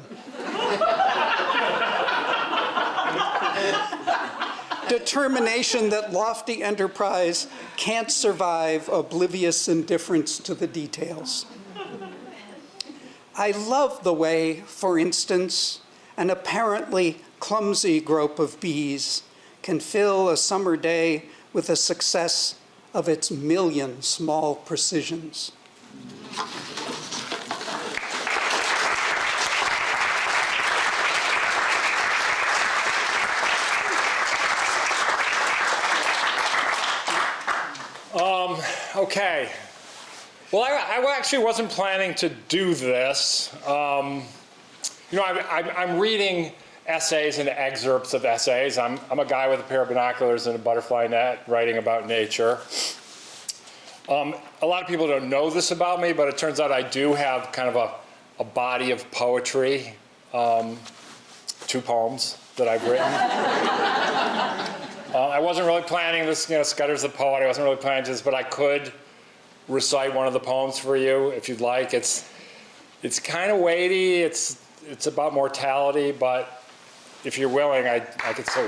Determination that lofty enterprise can't survive oblivious indifference to the details. I love the way, for instance, an apparently clumsy group of bees can fill a summer day with a success of its million small precisions. Okay. Well, I, I actually wasn't planning to do this. Um, you know, I, I'm reading essays and excerpts of essays. I'm, I'm a guy with a pair of binoculars and a butterfly net writing about nature. Um, a lot of people don't know this about me, but it turns out I do have kind of a, a body of poetry, um, two poems that I've written. [laughs] uh, I wasn't really planning this, you know, Scudder's the poet, I wasn't really planning this, but I could recite one of the poems for you if you'd like. It's, it's kind of weighty, it's, it's about mortality, but if you're willing, I, I could say.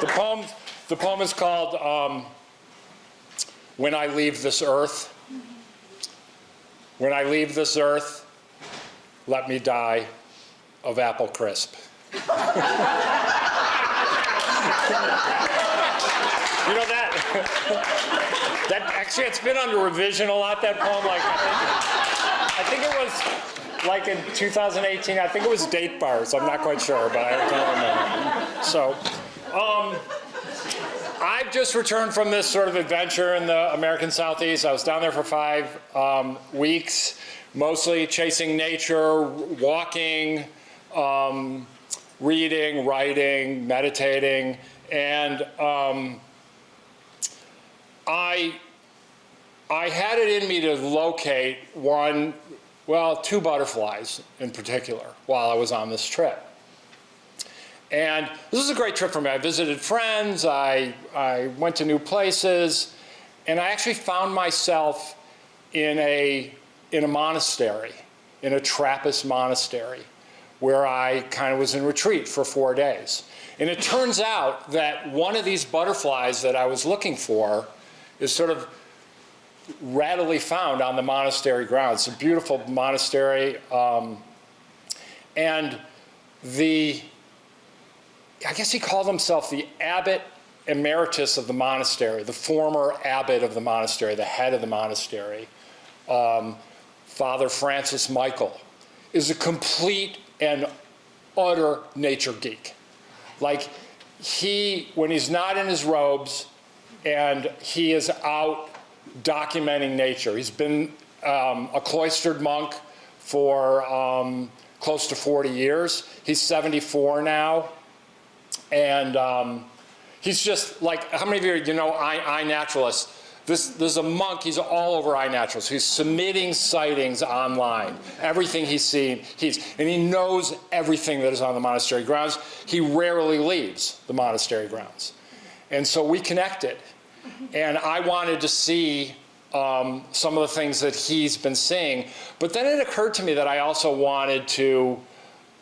The poem, the poem is called um, When I Leave This Earth. When I leave this earth, let me die of apple crisp. you know that, that actually it's been under revision a lot, that poem. Like, I think it was like in 2018, I think it was date bars. I'm not quite sure, but I can't remember. So, um, I've just returned from this sort of adventure in the American Southeast. I was down there for five um, weeks, mostly chasing nature, walking, um, reading, writing, meditating, and um, I I had it in me to locate one well, two butterflies in particular while I was on this trip. And this was a great trip for me. I visited friends, I, I went to new places, and I actually found myself in a, in a monastery, in a Trappist monastery, where I kind of was in retreat for four days. And it turns out that one of these butterflies that I was looking for is sort of readily found on the monastery grounds. It's a beautiful monastery. Um, and the, I guess he called himself the abbot emeritus of the monastery, the former abbot of the monastery, the head of the monastery, um, Father Francis Michael, is a complete and utter nature geek. Like he, when he's not in his robes and he is out documenting nature. He's been um, a cloistered monk for um, close to 40 years. He's 74 now. And um, he's just like, how many of you, you know iNaturalist? This, this is a monk, he's all over iNaturalist. He's submitting sightings online. Everything he's seen, he's, and he knows everything that is on the monastery grounds. He rarely leaves the monastery grounds. And so we connected. And I wanted to see um, some of the things that he's been seeing. But then it occurred to me that I also wanted to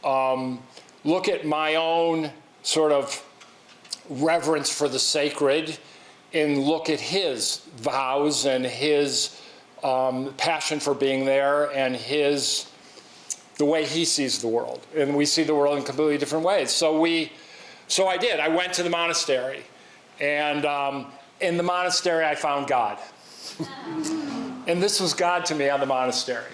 um, look at my own sort of reverence for the sacred and look at his vows and his um, passion for being there and his the way he sees the world. And we see the world in completely different ways. So we, so I did. I went to the monastery, and um, in the monastery I found God. and this was God to me on the monastery.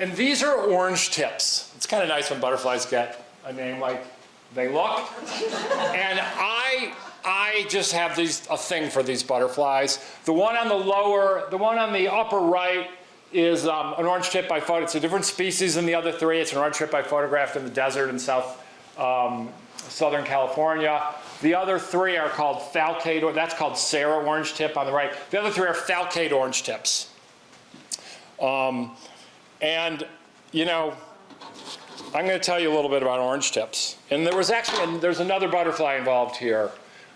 And these are orange tips. It's kind of nice when butterflies get a name like they look. and I, I just have these, a thing for these butterflies. The one on the lower, the one on the upper right is um, an orange tip I photographed. It's a different species than the other three. It's an orange tip I photographed in the desert in South, um, Southern California. The other three are called falcate, that's called Sara orange tip on the right. The other three are falcate orange tips. Um, and, you know, I'm going to tell you a little bit about orange tips. And there was actually, there's another butterfly involved here,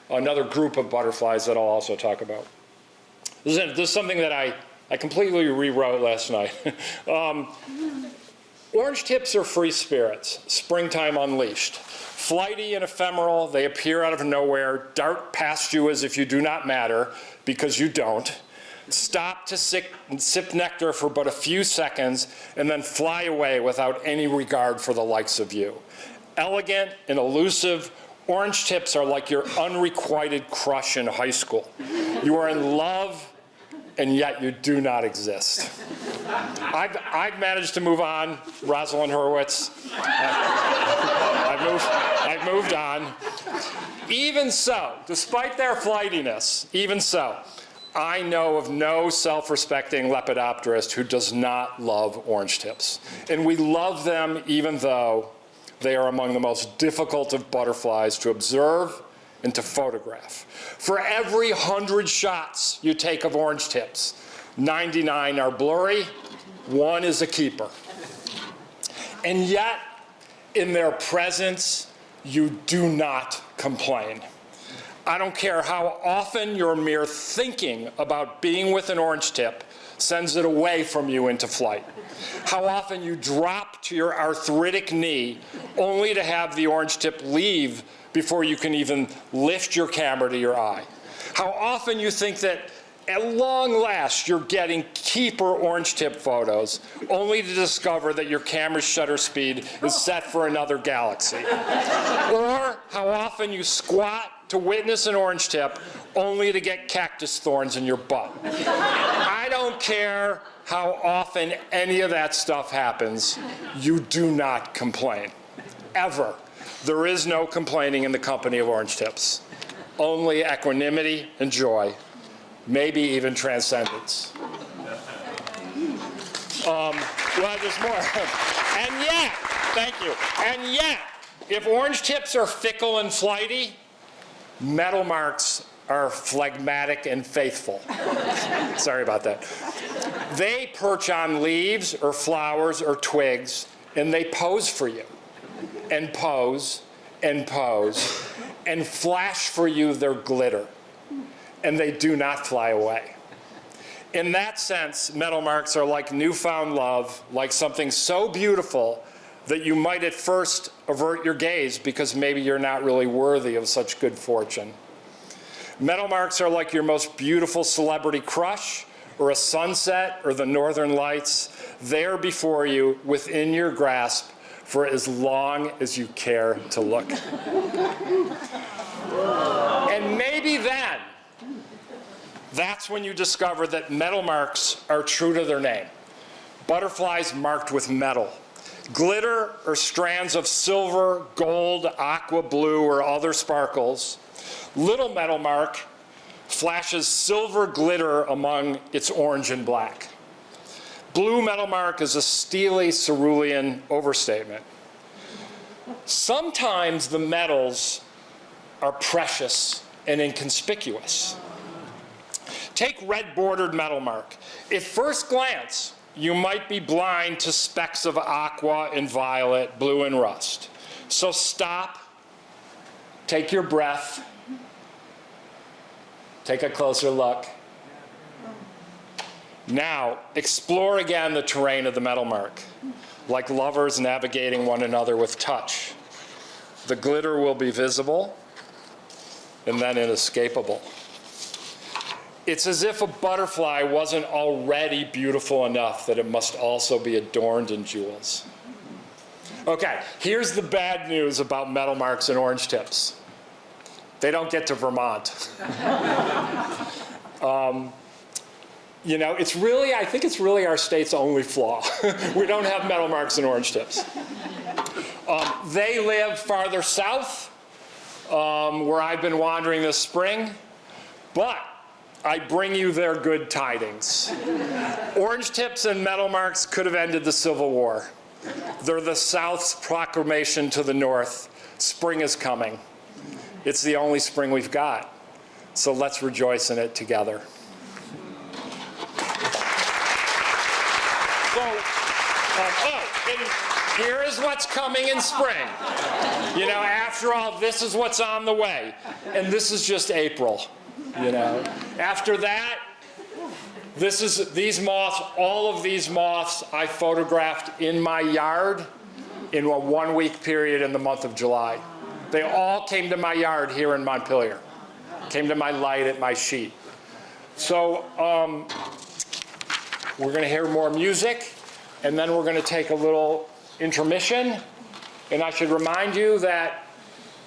another group of butterflies that I'll also talk about. This is, this is something that I, I completely rewrote last night. [laughs] um, orange tips are free spirits, springtime unleashed. Flighty and ephemeral, they appear out of nowhere, dart past you as if you do not matter, because you don't stop to sip, sip, nectar for but a few seconds, and then fly away without any regard for the likes of you. Elegant and elusive, orange tips are like your unrequited crush in high school. You are in love, and yet you do not exist. I've, I've managed to move on, Rosalind Hurwitz. I've moved, I've moved on. Even so, despite their flightiness, even so, I know of no self-respecting lepidopterist who does not love orange tips. And we love them even though they are among the most difficult of butterflies to observe and to photograph. For every 100 shots you take of orange tips, 99 are blurry, one is a keeper. And yet, in their presence, you do not complain. I don't care how often your mere thinking about being with an orange tip sends it away from you into flight. How often you drop to your arthritic knee only to have the orange tip leave before you can even lift your camera to your eye. How often you think that at long last you're getting keeper orange tip photos only to discover that your camera's shutter speed is set for another galaxy. or how often you squat to witness an orange tip only to get cactus thorns in your butt. I don't care how often any of that stuff happens, you do not complain. Ever. There is no complaining in the company of orange tips. Only equanimity and joy, maybe even transcendence. Um, well, there's more. [laughs] and yet, thank you, and yet, if orange tips are fickle and flighty, Metal marks are phlegmatic and faithful. [laughs] Sorry about that. They perch on leaves or flowers or twigs and they pose for you and pose and pose and flash for you their glitter and they do not fly away. In that sense, metal marks are like newfound love, like something so beautiful that you might at first avert your gaze because maybe you're not really worthy of such good fortune. Metal marks are like your most beautiful celebrity crush or a sunset or the northern lights. They're before you within your grasp for as long as you care to look. and maybe then, that's when you discover that metal marks are true to their name. Butterflies marked with metal. Glitter or strands of silver, gold, aqua blue, or other sparkles. Little metal mark flashes silver glitter among its orange and black. Blue metal mark is a steely cerulean overstatement. Sometimes the metals are precious and inconspicuous. Take red bordered metal mark. At first glance, you might be blind to specks of aqua and violet, blue and rust. So stop, take your breath, take a closer look. Now, explore again the terrain of the metal mark, like lovers navigating one another with touch. the glitter will be visible, and then inescapable. It's as if a butterfly wasn't already beautiful enough that it must also be adorned in jewels. Okay, here's the bad news about metal marks and orange tips. They don't get to Vermont. [laughs] Um, you know, it's really, I think it's really our state's only flaw. [laughs] we don't have metal marks and orange tips. Um, they live farther south, um, where I've been wandering this spring, but I bring you their good tidings. Orange tips and metal marks could have ended the Civil War. They're the South's proclamation to the North. Spring is coming. It's the only spring we've got. So let's rejoice in it together. So, um, oh, and here is what's coming in spring. You know, after all, this is what's on the way. And this is just April, you know. After that, this is, these moths, all of these moths I photographed in my yard in a one-week period in the month of July. They all came to my yard here in Montpelier, came to my light at my sheet. So um, we're going to hear more music, and then we're going to take a little intermission. And I should remind you that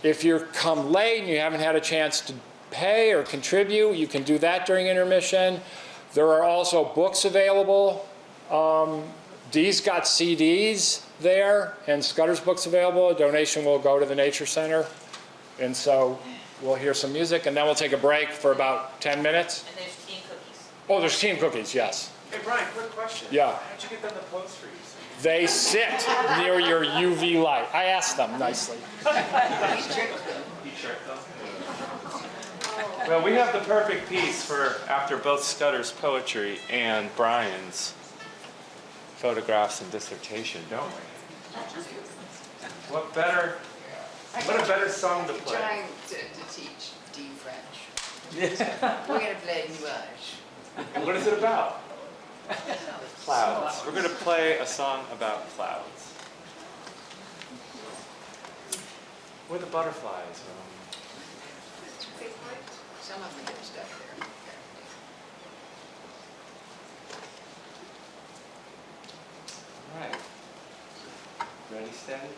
if you come late and you haven't had a chance to pay or contribute, you can do that during intermission. There are also books available. Um, Dee's got CDs there, and Scudder's book's available. A donation will go to the Nature Center. And so we'll hear some music, and then we'll take a break for about 10 minutes. And there's tea and cookies. Oh, there's team cookies, yes. Hey, Bryan, quick question. Yeah. How'd you get them to pose for you? They sit near your UV light. I asked them nicely. Well, we have the perfect piece for after both Scudder's poetry and Bryan's photographs and dissertation, don't we? What better, what a better song to play. Trying to, to teach Dee French. [laughs] We're gonna play nuage. What is it about? clouds. We're going to play a song about clouds. Where the butterflies um, Some of them good stuck there. All right. Ready, steady?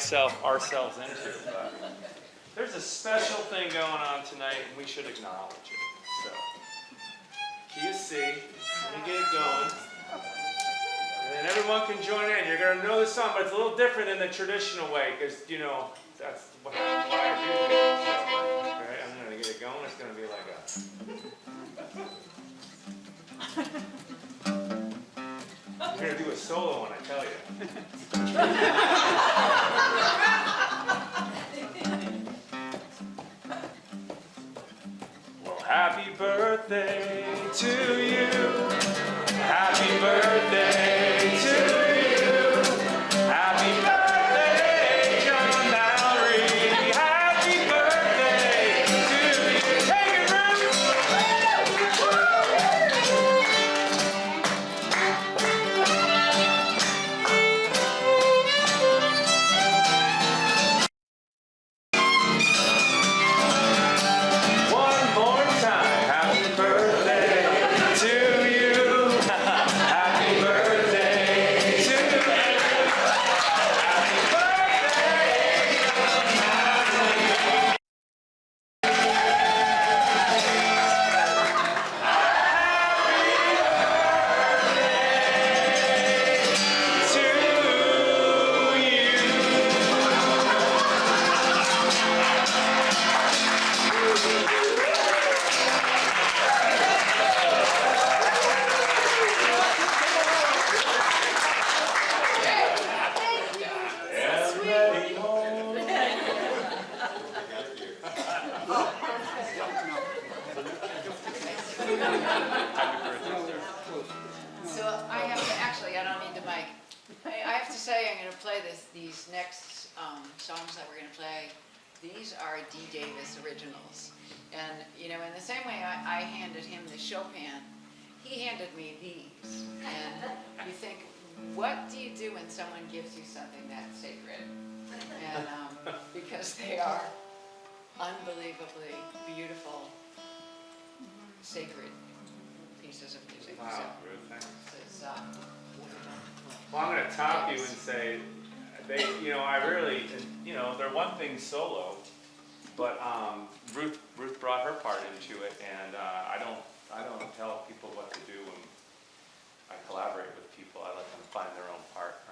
Myself, ourselves into, but there's a special thing going on tonight, and we should acknowledge it. So, key is C. Let me get it going. And then everyone can join in. You're gonna know the song, but it's a little different in the traditional way, because you know that's why I do. So, right, I'm gonna get it going. It's gonna be like a. You're gonna do a solo when I tell you. Well, happy birthday to you. Happy birthday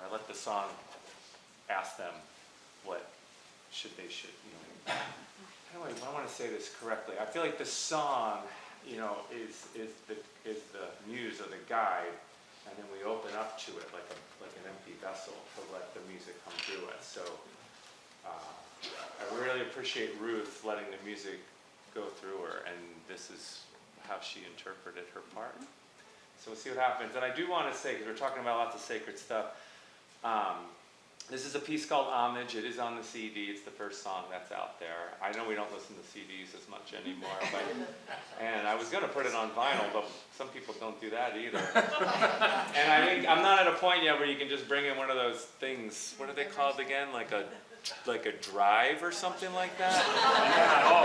I let the song ask them what should they should, you know. Do I, I wanna say this correctly, I feel like the song, you know, is, is the, is the muse or the guide, and then we open up to it like a, like an empty vessel to let the music come through us, so, uh, I really appreciate Ruth letting the music go through her, and this is how she interpreted her part. So we'll see what happens, and I do wanna say, because we're talking about lots of sacred stuff, um, this is a piece called Homage. It is on the CD. It's the first song that's out there. I know we don't listen to CDs as much anymore, but and I was gonna put it on vinyl, but some people don't do that either. [laughs] and I think I'm not at a point yet where you can just bring in one of those things. What are they called again? Like a like a drive or something like that.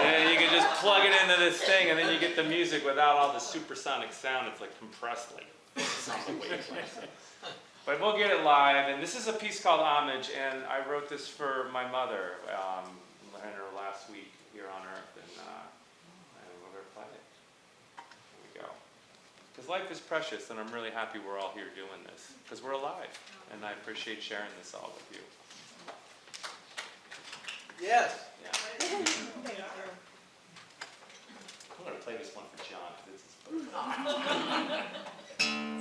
And you can just plug it into this thing, and then you get the music without all the supersonic sound. It's like compressed, like. [laughs] But we'll get it live, and this is a piece called Homage, and I wrote this for my mother, um, in her last week here on Earth, and, uh, and we're gonna play it. Here we go. Because life is precious, and I'm really happy we're all here doing this, because we're alive, and I appreciate sharing this all with you. Yes. Yeah. [laughs] I'm gonna play this one for John, because it's his birthday. [laughs]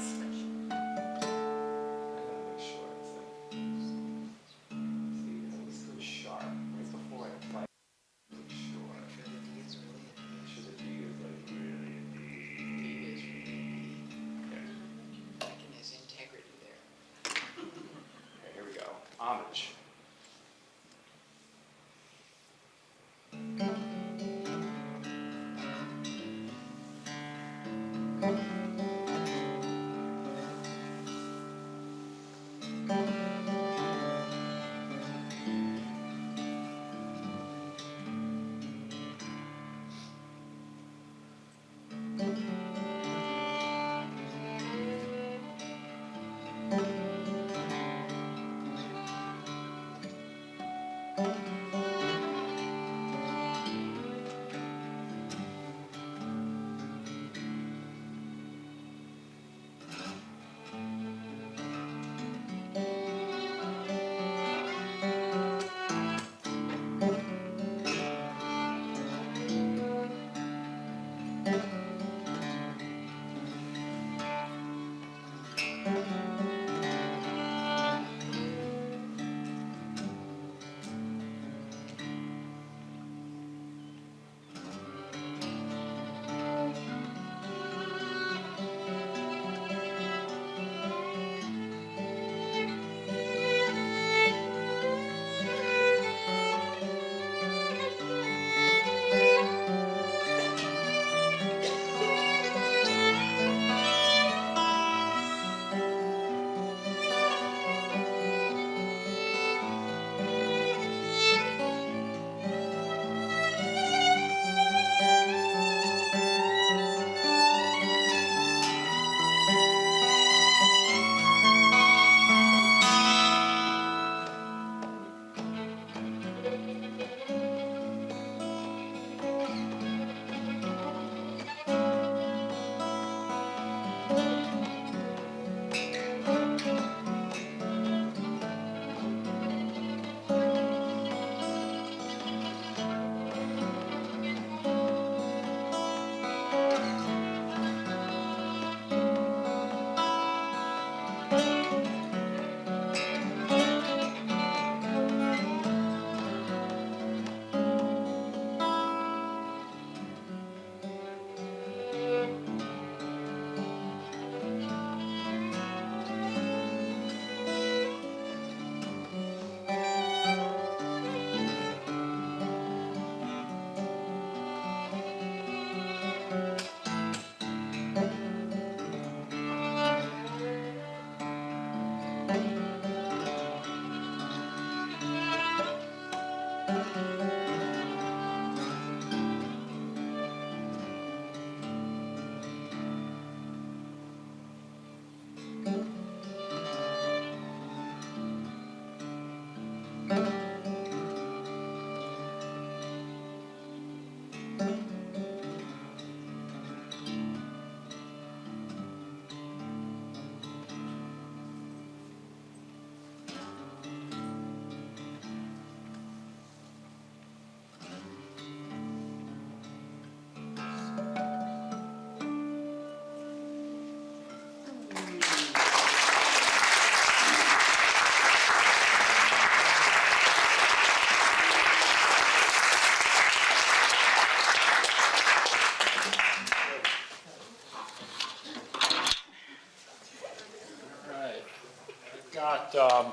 got um,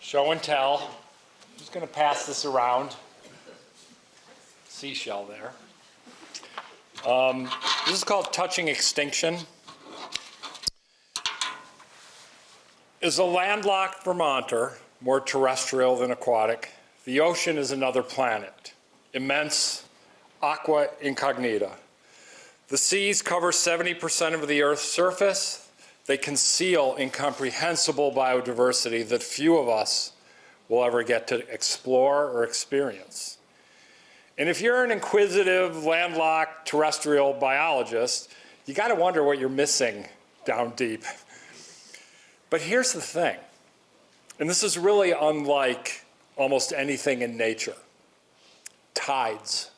show and tell. I'm Just going to pass this around. Seashell there. Um, this is called touching extinction. Is a landlocked Vermonter more terrestrial than aquatic? The ocean is another planet, immense, aqua incognita. The seas cover 70% of the Earth's surface. They conceal incomprehensible biodiversity that few of us will ever get to explore or experience. And if you're an inquisitive, landlocked terrestrial biologist, you got to wonder what you're missing down deep. But here's the thing, and this is really unlike almost anything in nature tides.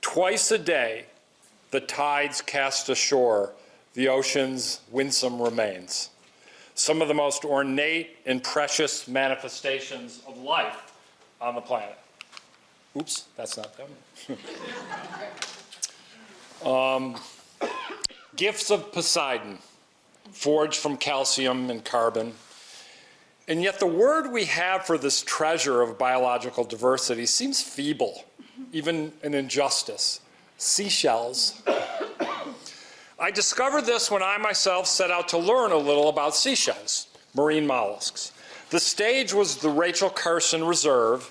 Twice a day, the tides cast ashore the ocean's winsome remains, some of the most ornate and precious manifestations of life on the planet. Oops, that's not them. [laughs] um, gifts of Poseidon, forged from calcium and carbon. And yet the word we have for this treasure of biological diversity seems feeble, even an injustice. Seashells. I discovered this when I myself set out to learn a little about seashells, marine mollusks. The stage was the Rachel Carson Reserve,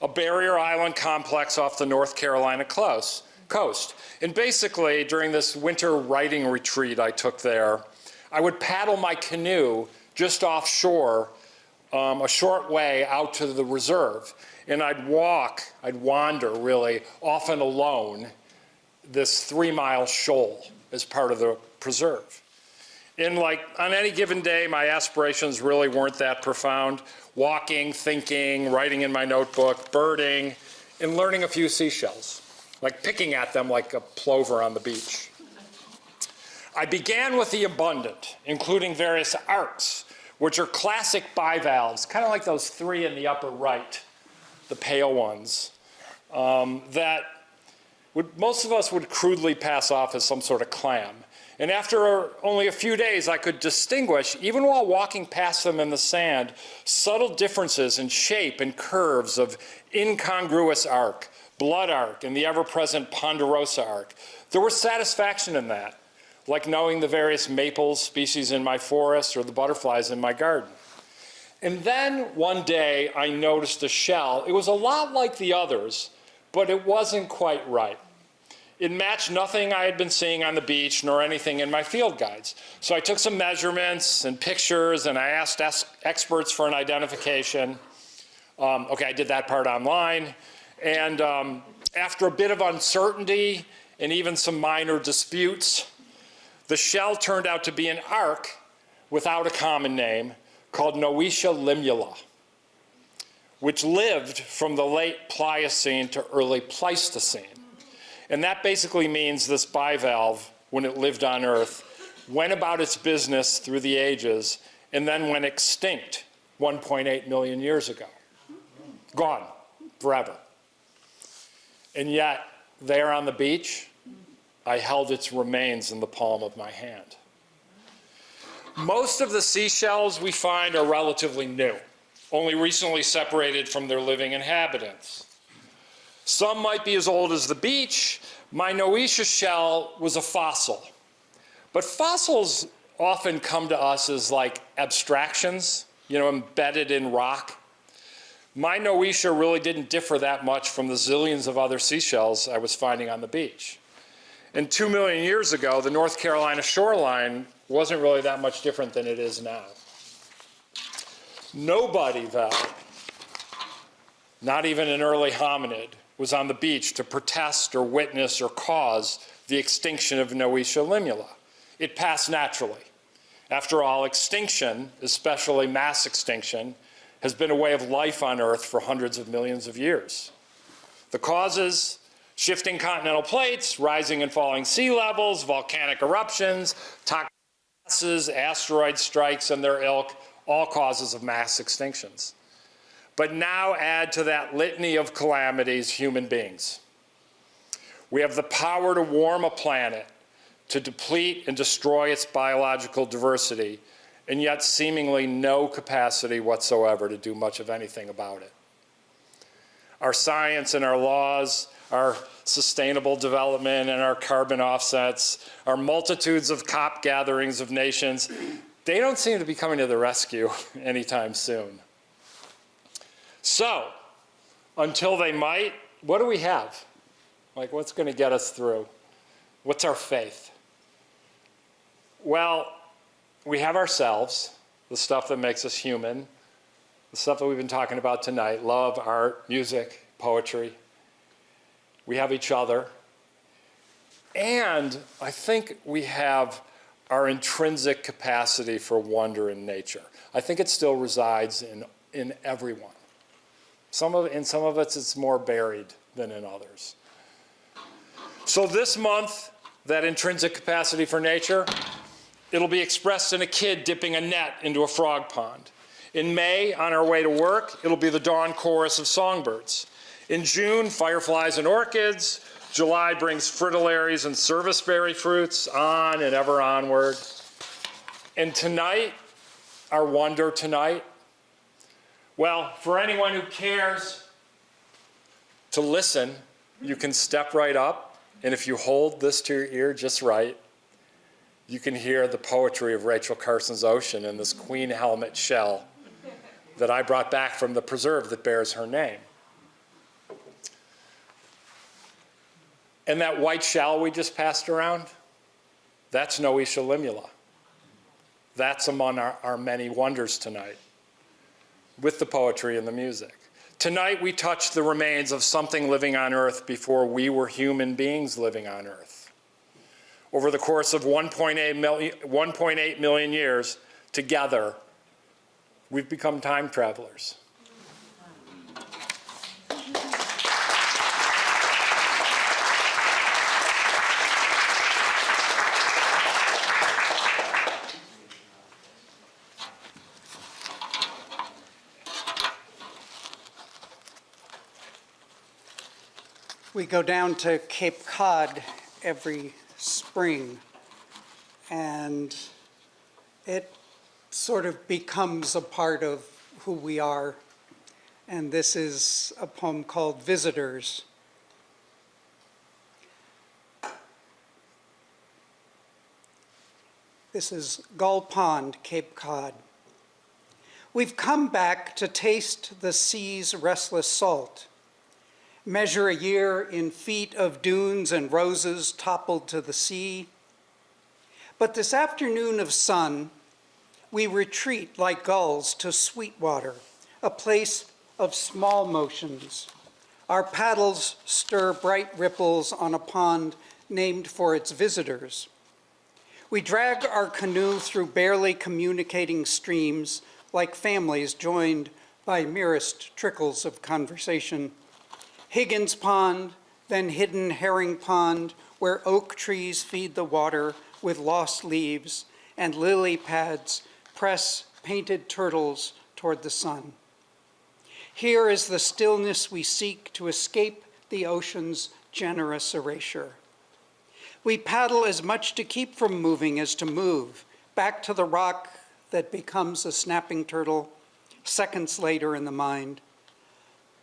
a barrier island complex off the North Carolina coast. And basically, during this winter writing retreat I took there, I would paddle my canoe just offshore um, a short way out to the reserve. And I'd walk, I'd wander really, often alone, this three mile shoal as part of the preserve. And like on any given day, my aspirations really weren't that profound. Walking, thinking, writing in my notebook, birding, and learning a few seashells, like picking at them like a plover on the beach. I began with the abundant, including various arks, which are classic bivalves, kind of like those three in the upper right, the pale ones, um, that would, most of us would crudely pass off as some sort of clam. And after only a few days, I could distinguish, even while walking past them in the sand, subtle differences in shape and curves of incongruous ark, blood ark, and the ever-present ponderosa ark. There was satisfaction in that like knowing the various maple species in my forest or the butterflies in my garden. And then one day I noticed a shell. It was a lot like the others, but it wasn't quite right. It matched nothing I had been seeing on the beach nor anything in my field guides. So I took some measurements and pictures and I asked experts for an identification. Um, okay, I did that part online. And um, after a bit of uncertainty and even some minor disputes, the shell turned out to be an ark without a common name called Noetia limula, which lived from the late Pliocene to early Pleistocene. And that basically means this bivalve, when it lived on Earth, went about its business through the ages and then went extinct 1.8 million years ago. Gone forever. And yet, there on the beach, I held its remains in the palm of my hand. Most of the seashells we find are relatively new, only recently separated from their living inhabitants. Some might be as old as the beach. My Noetia shell was a fossil. But fossils often come to us as like abstractions, you know, embedded in rock. My Noetia really didn't differ that much from the zillions of other seashells I was finding on the beach. And two million years ago, the North Carolina shoreline wasn't really that much different than it is now. Nobody, though, not even an early hominid, was on the beach to protest or witness or cause the extinction of Noetia limula. It passed naturally. After all, extinction, especially mass extinction, has been a way of life on Earth for hundreds of millions of years. The causes Shifting continental plates, rising and falling sea levels, volcanic eruptions, toxic gases, asteroid strikes and their ilk, all causes of mass extinctions. But now add to that litany of calamities human beings. We have the power to warm a planet, to deplete and destroy its biological diversity, and yet seemingly no capacity whatsoever to do much of anything about it. Our science and our laws, our sustainable development and our carbon offsets, our multitudes of COP gatherings of nations, they don't seem to be coming to the rescue [laughs] anytime soon. So, until they might, what do we have? Like, what's going to get us through? What's our faith? Well, we have ourselves, the stuff that makes us human, the stuff that we've been talking about tonight love, art, music, poetry. We have each other. And I think we have our intrinsic capacity for wonder in nature. I think it still resides in, in everyone. Some of, in some of us, it's more buried than in others. So this month, that intrinsic capacity for nature, it'll be expressed in a kid dipping a net into a frog pond. In May, on our way to work, it'll be the dawn chorus of songbirds. In June, fireflies and orchids. July brings fritillaries and serviceberry fruits, on and ever onward. And tonight, our wonder tonight, well, for anyone who cares to listen, you can step right up, and if you hold this to your ear just right, you can hear the poetry of Rachel Carson's Ocean in this queen helmet shell that I brought back from the preserve that bears her name. And that white shell we just passed around, that's Noetia limula. That's among our, our many wonders tonight with the poetry and the music. Tonight we touch the remains of something living on earth before we were human beings living on earth. Over the course of 1.8 million, 1.8 million years, together, we've become time travelers. We go down to Cape Cod every spring, and it sort of becomes a part of who we are. And this is a poem called Visitors. This is Gull Pond, Cape Cod. We've come back to taste the sea's restless salt measure a year in feet of dunes and roses toppled to the sea. But this afternoon of sun, we retreat like gulls to Sweetwater, a place of small motions. Our paddles stir bright ripples on a pond named for its visitors. We drag our canoe through barely communicating streams like families joined by merest trickles of conversation. Higgins Pond, then Hidden Herring Pond, where oak trees feed the water with lost leaves, and lily pads press painted turtles toward the sun. Here is the stillness we seek to escape the ocean's generous erasure. We paddle as much to keep from moving as to move, back to the rock that becomes a snapping turtle, seconds later in the mind.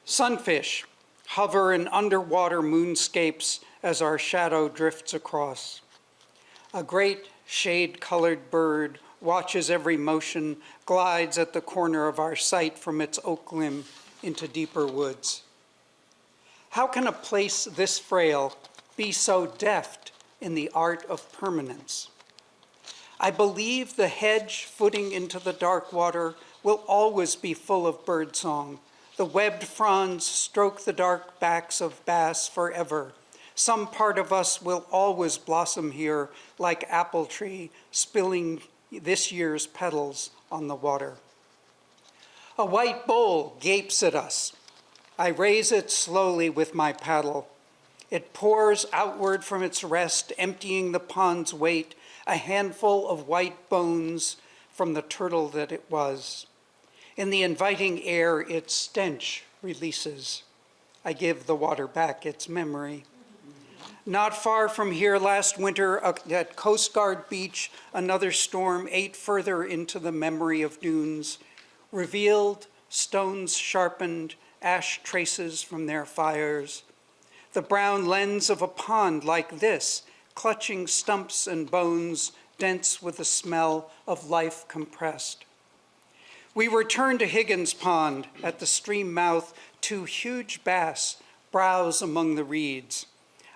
Sunfish, hover in underwater moonscapes as our shadow drifts across. A great shade-colored bird watches every motion, glides at the corner of our sight from its oak limb into deeper woods. How can a place this frail be so deft in the art of permanence? I believe the hedge footing into the dark water will always be full of birdsong, the webbed fronds stroke the dark backs of bass forever. Some part of us will always blossom here like apple tree spilling this year's petals on the water. A white bowl gapes at us. I raise it slowly with my paddle. It pours outward from its rest, emptying the pond's weight, a handful of white bones from the turtle that it was. In the inviting air, its stench releases. I give the water back its memory. Not far from here last winter at Coast Guard Beach, another storm ate further into the memory of dunes, revealed stones sharpened, ash traces from their fires. The brown lens of a pond like this, clutching stumps and bones, dense with the smell of life compressed. We return to Higgins Pond at the stream mouth, two huge bass browse among the reeds.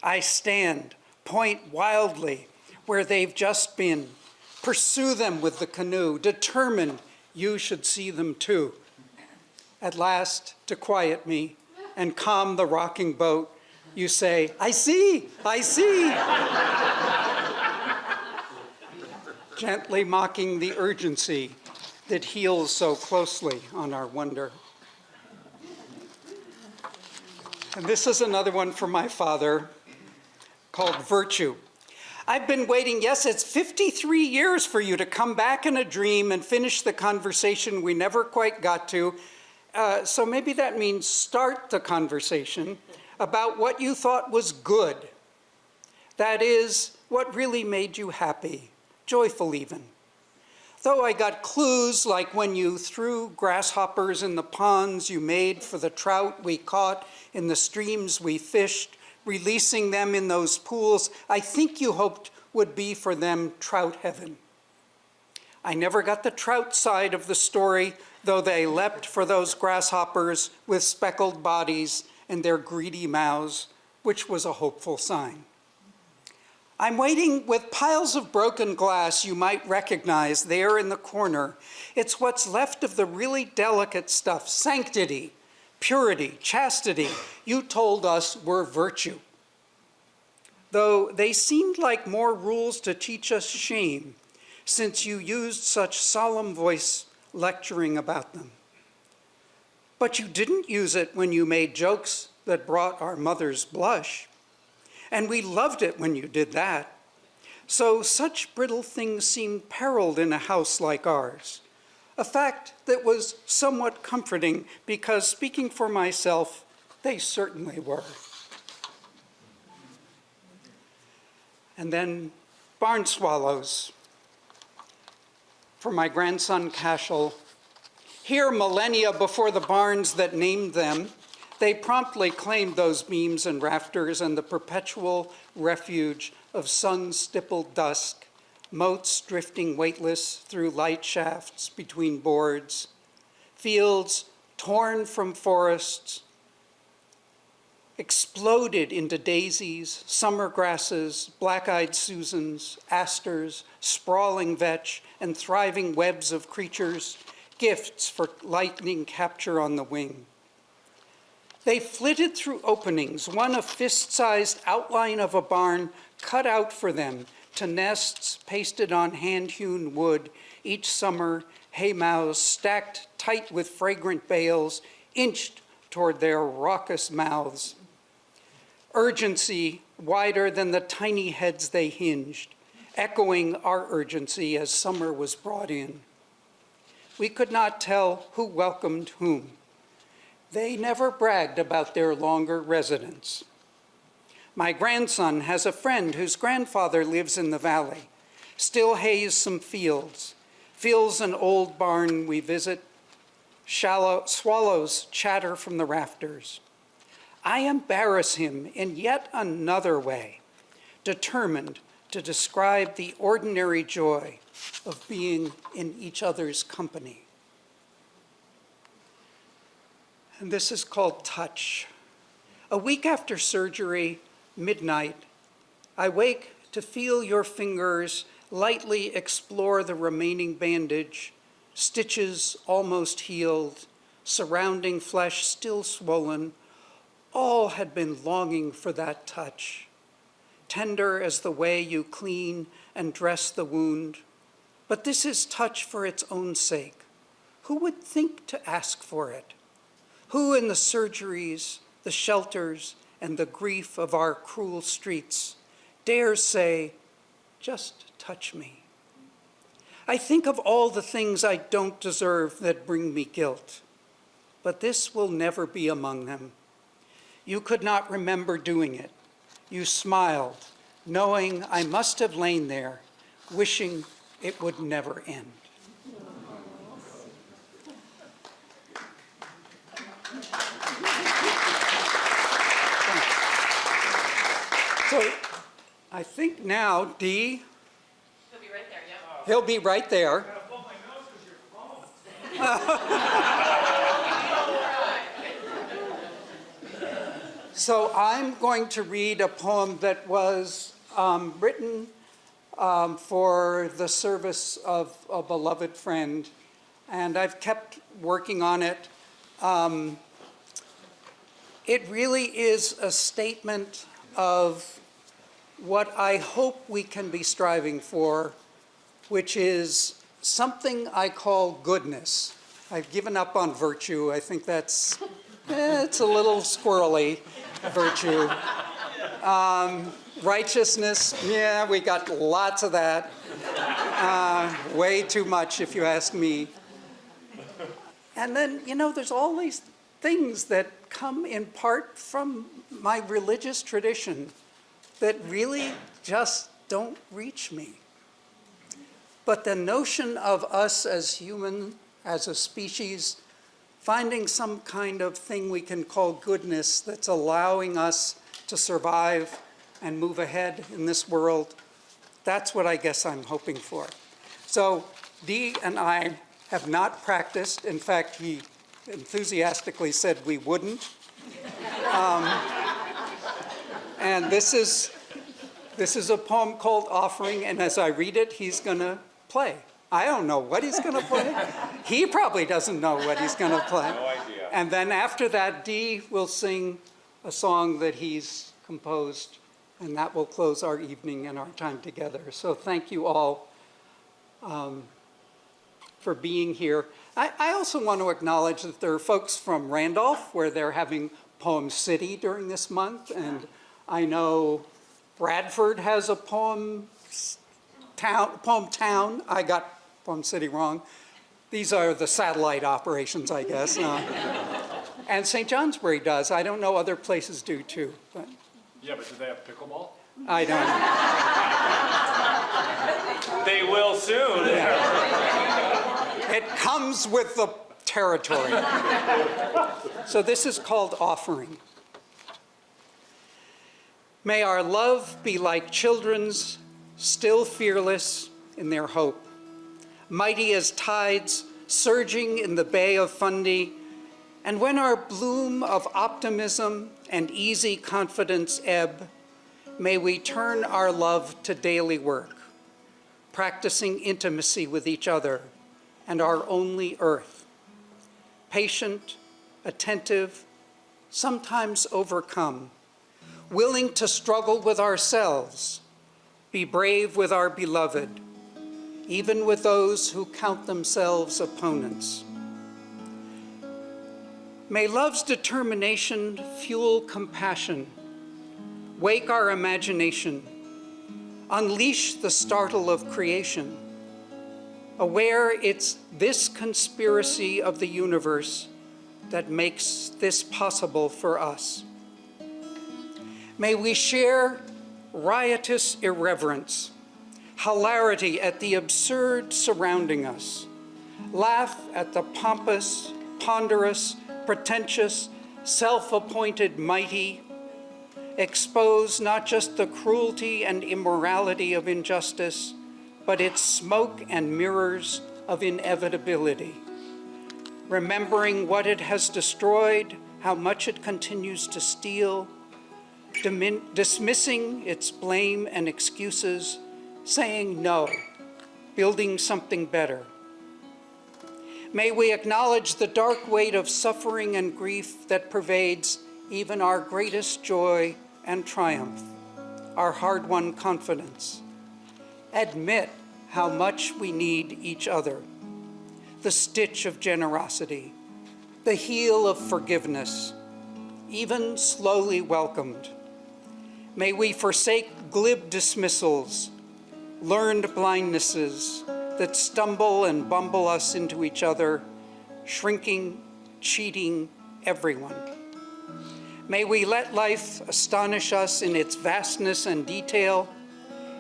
I stand, point wildly where they've just been, pursue them with the canoe, determined you should see them too. At last, to quiet me and calm the rocking boat, you say, I see, I see. [laughs] Gently mocking the urgency that heals so closely on our wonder. And this is another one from my father called Virtue. I've been waiting, yes, it's 53 years for you to come back in a dream and finish the conversation we never quite got to. Uh, so maybe that means start the conversation about what you thought was good. That is, what really made you happy, joyful even. Though I got clues like when you threw grasshoppers in the ponds you made for the trout we caught in the streams we fished, releasing them in those pools I think you hoped would be for them trout heaven. I never got the trout side of the story, though they leapt for those grasshoppers with speckled bodies and their greedy mouths, which was a hopeful sign. I'm waiting with piles of broken glass you might recognize there in the corner. It's what's left of the really delicate stuff, sanctity, purity, chastity, you told us were virtue. Though they seemed like more rules to teach us shame, since you used such solemn voice lecturing about them. But you didn't use it when you made jokes that brought our mothers blush. And we loved it when you did that. So such brittle things seemed periled in a house like ours. A fact that was somewhat comforting because speaking for myself, they certainly were. And then barn swallows for my grandson Cashel. Here millennia before the barns that named them, they promptly claimed those beams and rafters and the perpetual refuge of sun-stippled dusk, motes drifting weightless through light shafts between boards, fields torn from forests, exploded into daisies, summer grasses, black-eyed Susans, asters, sprawling vetch, and thriving webs of creatures, gifts for lightning capture on the wing. They flitted through openings, one a fist-sized outline of a barn cut out for them, to nests pasted on hand-hewn wood, each summer hay mows stacked tight with fragrant bales, inched toward their raucous mouths. Urgency wider than the tiny heads they hinged, echoing our urgency as summer was brought in. We could not tell who welcomed whom. They never bragged about their longer residence. My grandson has a friend whose grandfather lives in the valley, still hays some fields, fills an old barn we visit, shallow, swallows chatter from the rafters. I embarrass him in yet another way, determined to describe the ordinary joy of being in each other's company. And this is called touch. A week after surgery, midnight, I wake to feel your fingers lightly explore the remaining bandage, stitches almost healed, surrounding flesh still swollen. All had been longing for that touch, tender as the way you clean and dress the wound. But this is touch for its own sake. Who would think to ask for it? Who in the surgeries, the shelters, and the grief of our cruel streets dares say, just touch me? I think of all the things I don't deserve that bring me guilt, but this will never be among them. You could not remember doing it. you smiled, knowing I must have lain there, wishing it would never end. So I think now, Dee, He'll be right there, yep. he'll be right there. [laughs] So I'm going to read a poem that was um, written um, for the service of a beloved friend, and I've kept working on it. Um, It really is a statement of what I hope we can be striving for, which is something I call goodness. I've given up on virtue. I think that's, eh, it's a little squirrely, virtue. Um, righteousness, yeah, we got lots of that. Uh, way too much, if you ask me. And then, you know, there's all these things that come in part from my religious tradition that really just don't reach me. But the notion of us as human, as a species, finding some kind of thing we can call goodness that's allowing us to survive and move ahead in this world, that's what I guess I'm hoping for. So Dee and I have not practiced. In fact, he enthusiastically said we wouldn't. [laughs] Um, and this is, this is a poem called Offering, and as I read it, he's going to play. I don't know what he's going to play. he probably doesn't know what he's going [laughs] to play. No idea. And then after that, Dee will sing a song that he's composed, and that will close our evening and our time together. So thank you all um, for being here. I, I also want to acknowledge that there are folks from Randolph where they're having Poem City during this month, and I know Bradford has a poem town, poem town. I got Poem City wrong. These are the satellite operations, I guess. uh, [laughs] And St. Johnsbury does. I don't know other places do too, but Yeah, but do they have pickleball? I don't. [laughs] They will soon. It comes with the territory. [laughs] So this is called offering. May our love be like children's, still fearless in their hope, mighty as tides surging in the Bay of Fundy, and when our bloom of optimism and easy confidence ebb, may we turn our love to daily work, practicing intimacy with each other and our only earth. Patient, attentive, sometimes overcome, willing to struggle with ourselves, be brave with our beloved, even with those who count themselves opponents. May love's determination fuel compassion, wake our imagination, unleash the startle of creation, aware it's this conspiracy of the universe that makes this possible for us. May we share riotous irreverence, hilarity at the absurd surrounding us, laugh at the pompous, ponderous, pretentious, self-appointed mighty, expose not just the cruelty and immorality of injustice, but its smoke and mirrors of inevitability. Remembering what it has destroyed, how much it continues to steal, dismissing its blame and excuses, saying no, building something better. May we acknowledge the dark weight of suffering and grief that pervades even our greatest joy and triumph, our hard-won confidence. Admit how much we need each other, the stitch of generosity, the heel of forgiveness, even slowly welcomed. May we forsake glib dismissals, learned blindnesses that stumble and bumble us into each other, shrinking, cheating everyone. May we let life astonish us in its vastness and detail,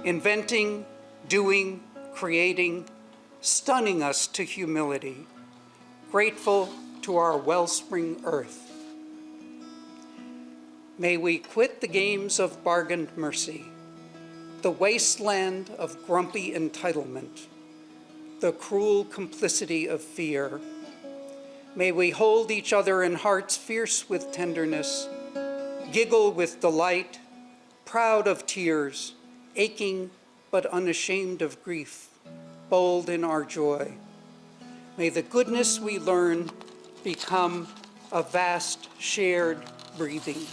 inventing, doing, creating, stunning us to humility, grateful to our wellspring earth. May we quit the games of bargained mercy, the wasteland of grumpy entitlement, the cruel complicity of fear. May we hold each other in hearts fierce with tenderness, giggle with delight, proud of tears, aching but unashamed of grief, bold in our joy. May the goodness we learn become a vast shared breathing.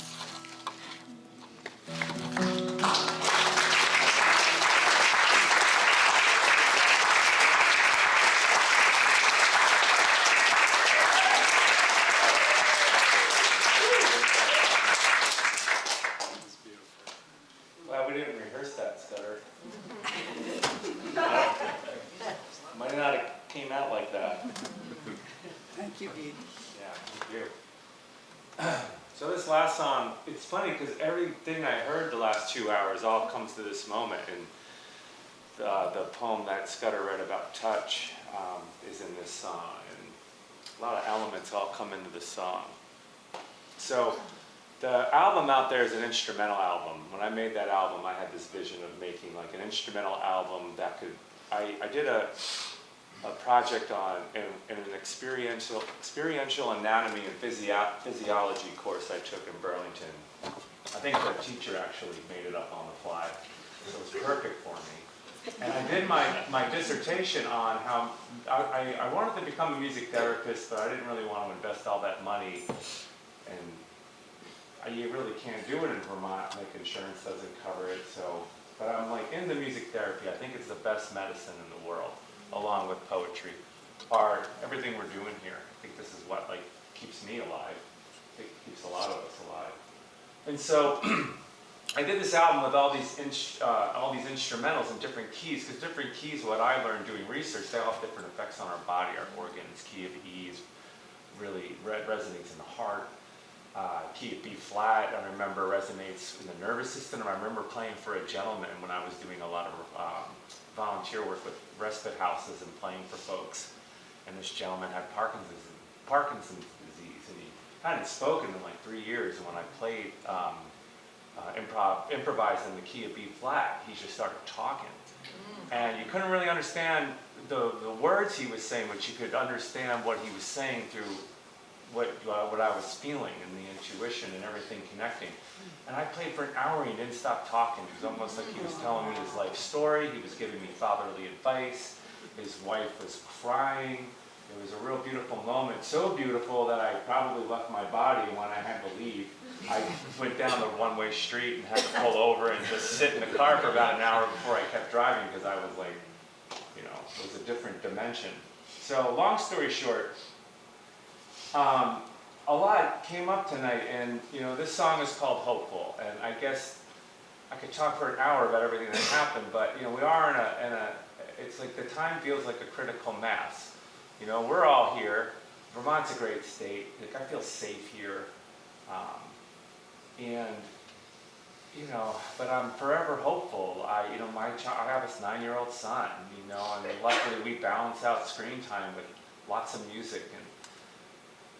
Thank you, Dee. Yeah, thank you. [clears throat] So this last song, it's funny because everything I heard the last two hours all comes to this moment. And uh, the poem that Scudder read about touch um, is in this song. And a lot of elements all come into the song. So the album out there is an instrumental album. When I made that album, I had this vision of making like an instrumental album that could, I, I did a, a project on in, in an experiential experiential anatomy and physio- physiology course I took in Burlington. I think the teacher actually made it up on the fly, so it was perfect for me. And I did my, my dissertation on how I, I, wanted to become a music therapist, but I didn't really want to invest all that money. And I, you really can't do it in Vermont, like insurance doesn't cover it. So, but I'm like into music therapy. I think it's the best medicine in the world along with poetry, art, everything we're doing here. I think this is what like keeps me alive. It keeps a lot of us alive. And so [clears throat] I did this album with all these uh, all these instrumentals in different keys, because different keys, what I learned doing research, they all have different effects on our body, our organs. Key of E is really re- resonates in the heart. Uh, key of B flat, I remember resonates in the nervous system. And I remember playing for a gentleman when I was doing a lot of um, volunteer work with respite houses and playing for folks. And this gentleman had Parkinson's, Parkinson's disease, and he hadn't spoken in like three years. And when I played um, uh, improv, improvised in the key of B flat, he just started talking. And you couldn't really understand the, the words he was saying, but you could understand what he was saying through what, uh, what I was feeling and the intuition and everything connecting. And I played for an hour and he didn't stop talking. It was almost like he was telling me his life story. He was giving me fatherly advice. His wife was crying. It was a real beautiful moment. So beautiful that I probably left my body when I had to leave. I went down the one-way street and had to pull over and just sit in the car for about an hour before I kept driving because I was like, you know, it was a different dimension. So long story short, um, a lot came up tonight, and you know, this song is called "Hopeful," and I guess I could talk for an hour about everything that happened, but you know, we are in a, in a, it's like the time feels like a critical mass. You know, we're all here. Vermont's a great state. Like I feel safe here, um, and you know, but I'm forever hopeful. I, you know, my child, I have this nine-year-old son. You know, and luckily we balance out screen time with lots of music and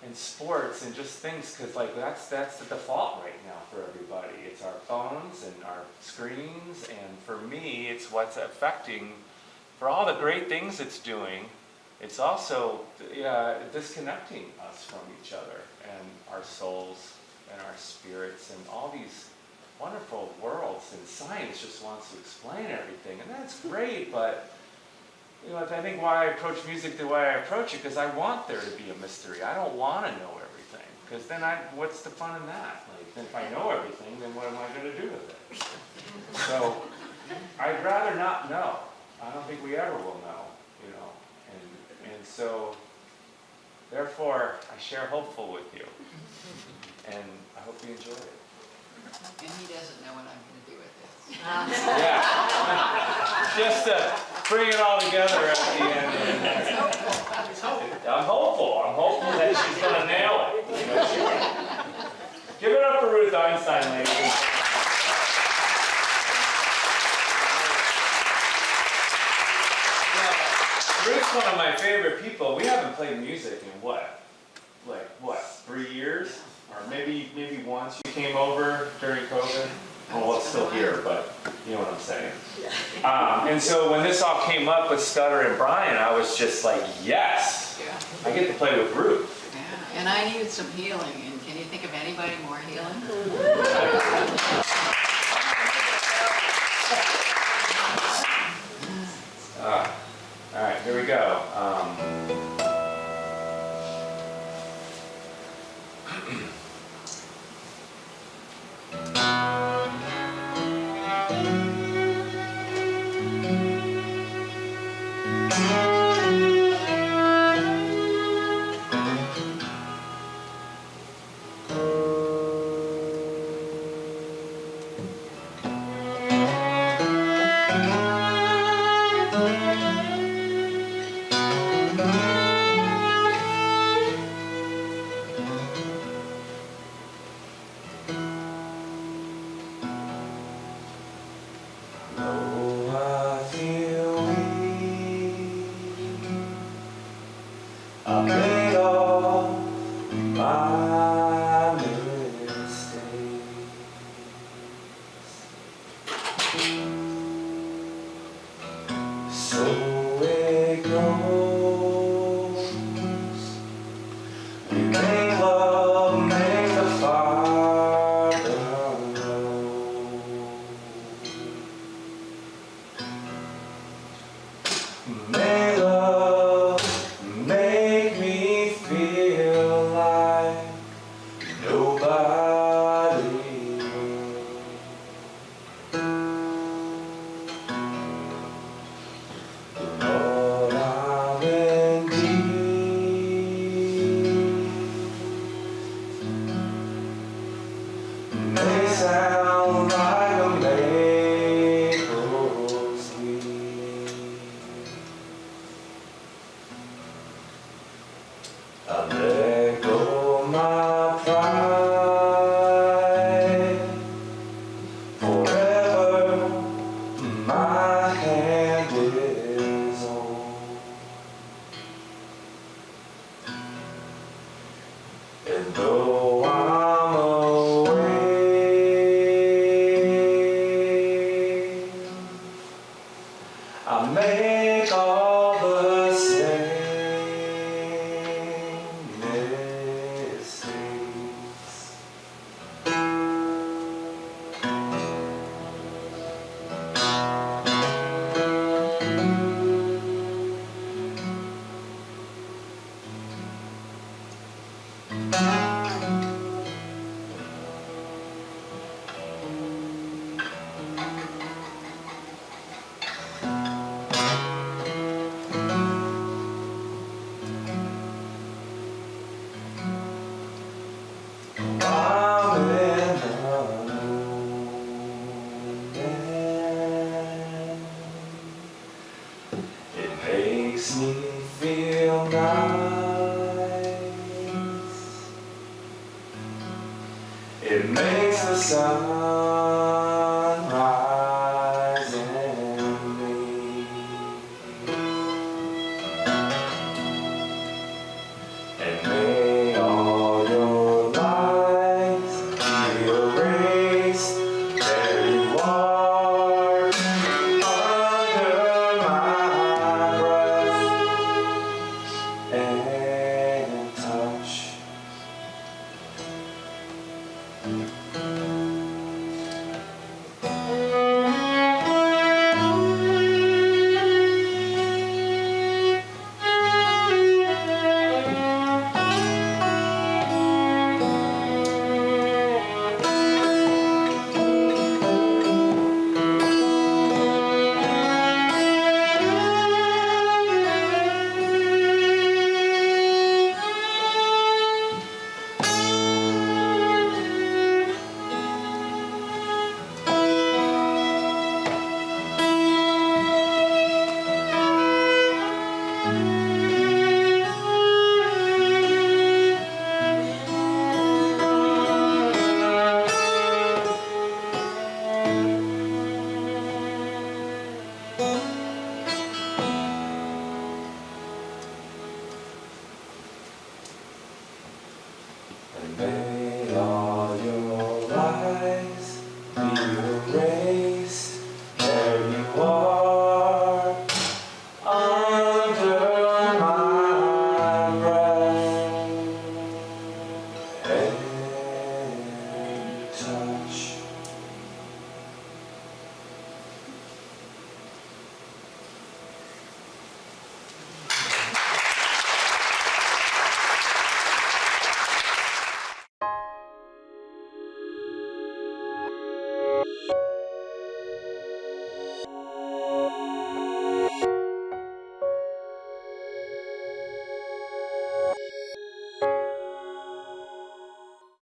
and sports and just things because like that's that's the default right now for everybody. It's our phones and our screens and for me it's what's affecting for all the great things it's doing it's also uh, disconnecting us from each other and our souls and our spirits and all these wonderful worlds and science just wants to explain everything and that's great but you know, I think why I approach music the way I approach it, because I want there to be a mystery. I don't want to know everything, because then I, what's the fun in that? Like, if I know everything, then what am I going to do with it? So, I'd rather not know. I don't think we ever will know, you know. And and so, therefore, I share hopeful with you, and I hope you enjoy it. And he doesn't know what I'm gonna do with this. Yeah. [laughs] Just to bring it all together at the end. I'm hopeful. I'm hopeful that she's going to nail it. Give it up for Ruth Einstein, ladies. Ruth's one of my favorite people. We haven't played music in what? Like what? Three years? Or maybe maybe once you came over during COVID. Well, it's still here, but you know what I'm saying. Um, and so when this all came up with Scudder and Bryan, I was just like, yes, I get to play with Ruth. yeah. And I needed some healing, and can you think of anybody more healing? [laughs] Ah, all right, here we go. Um, [clears throat] and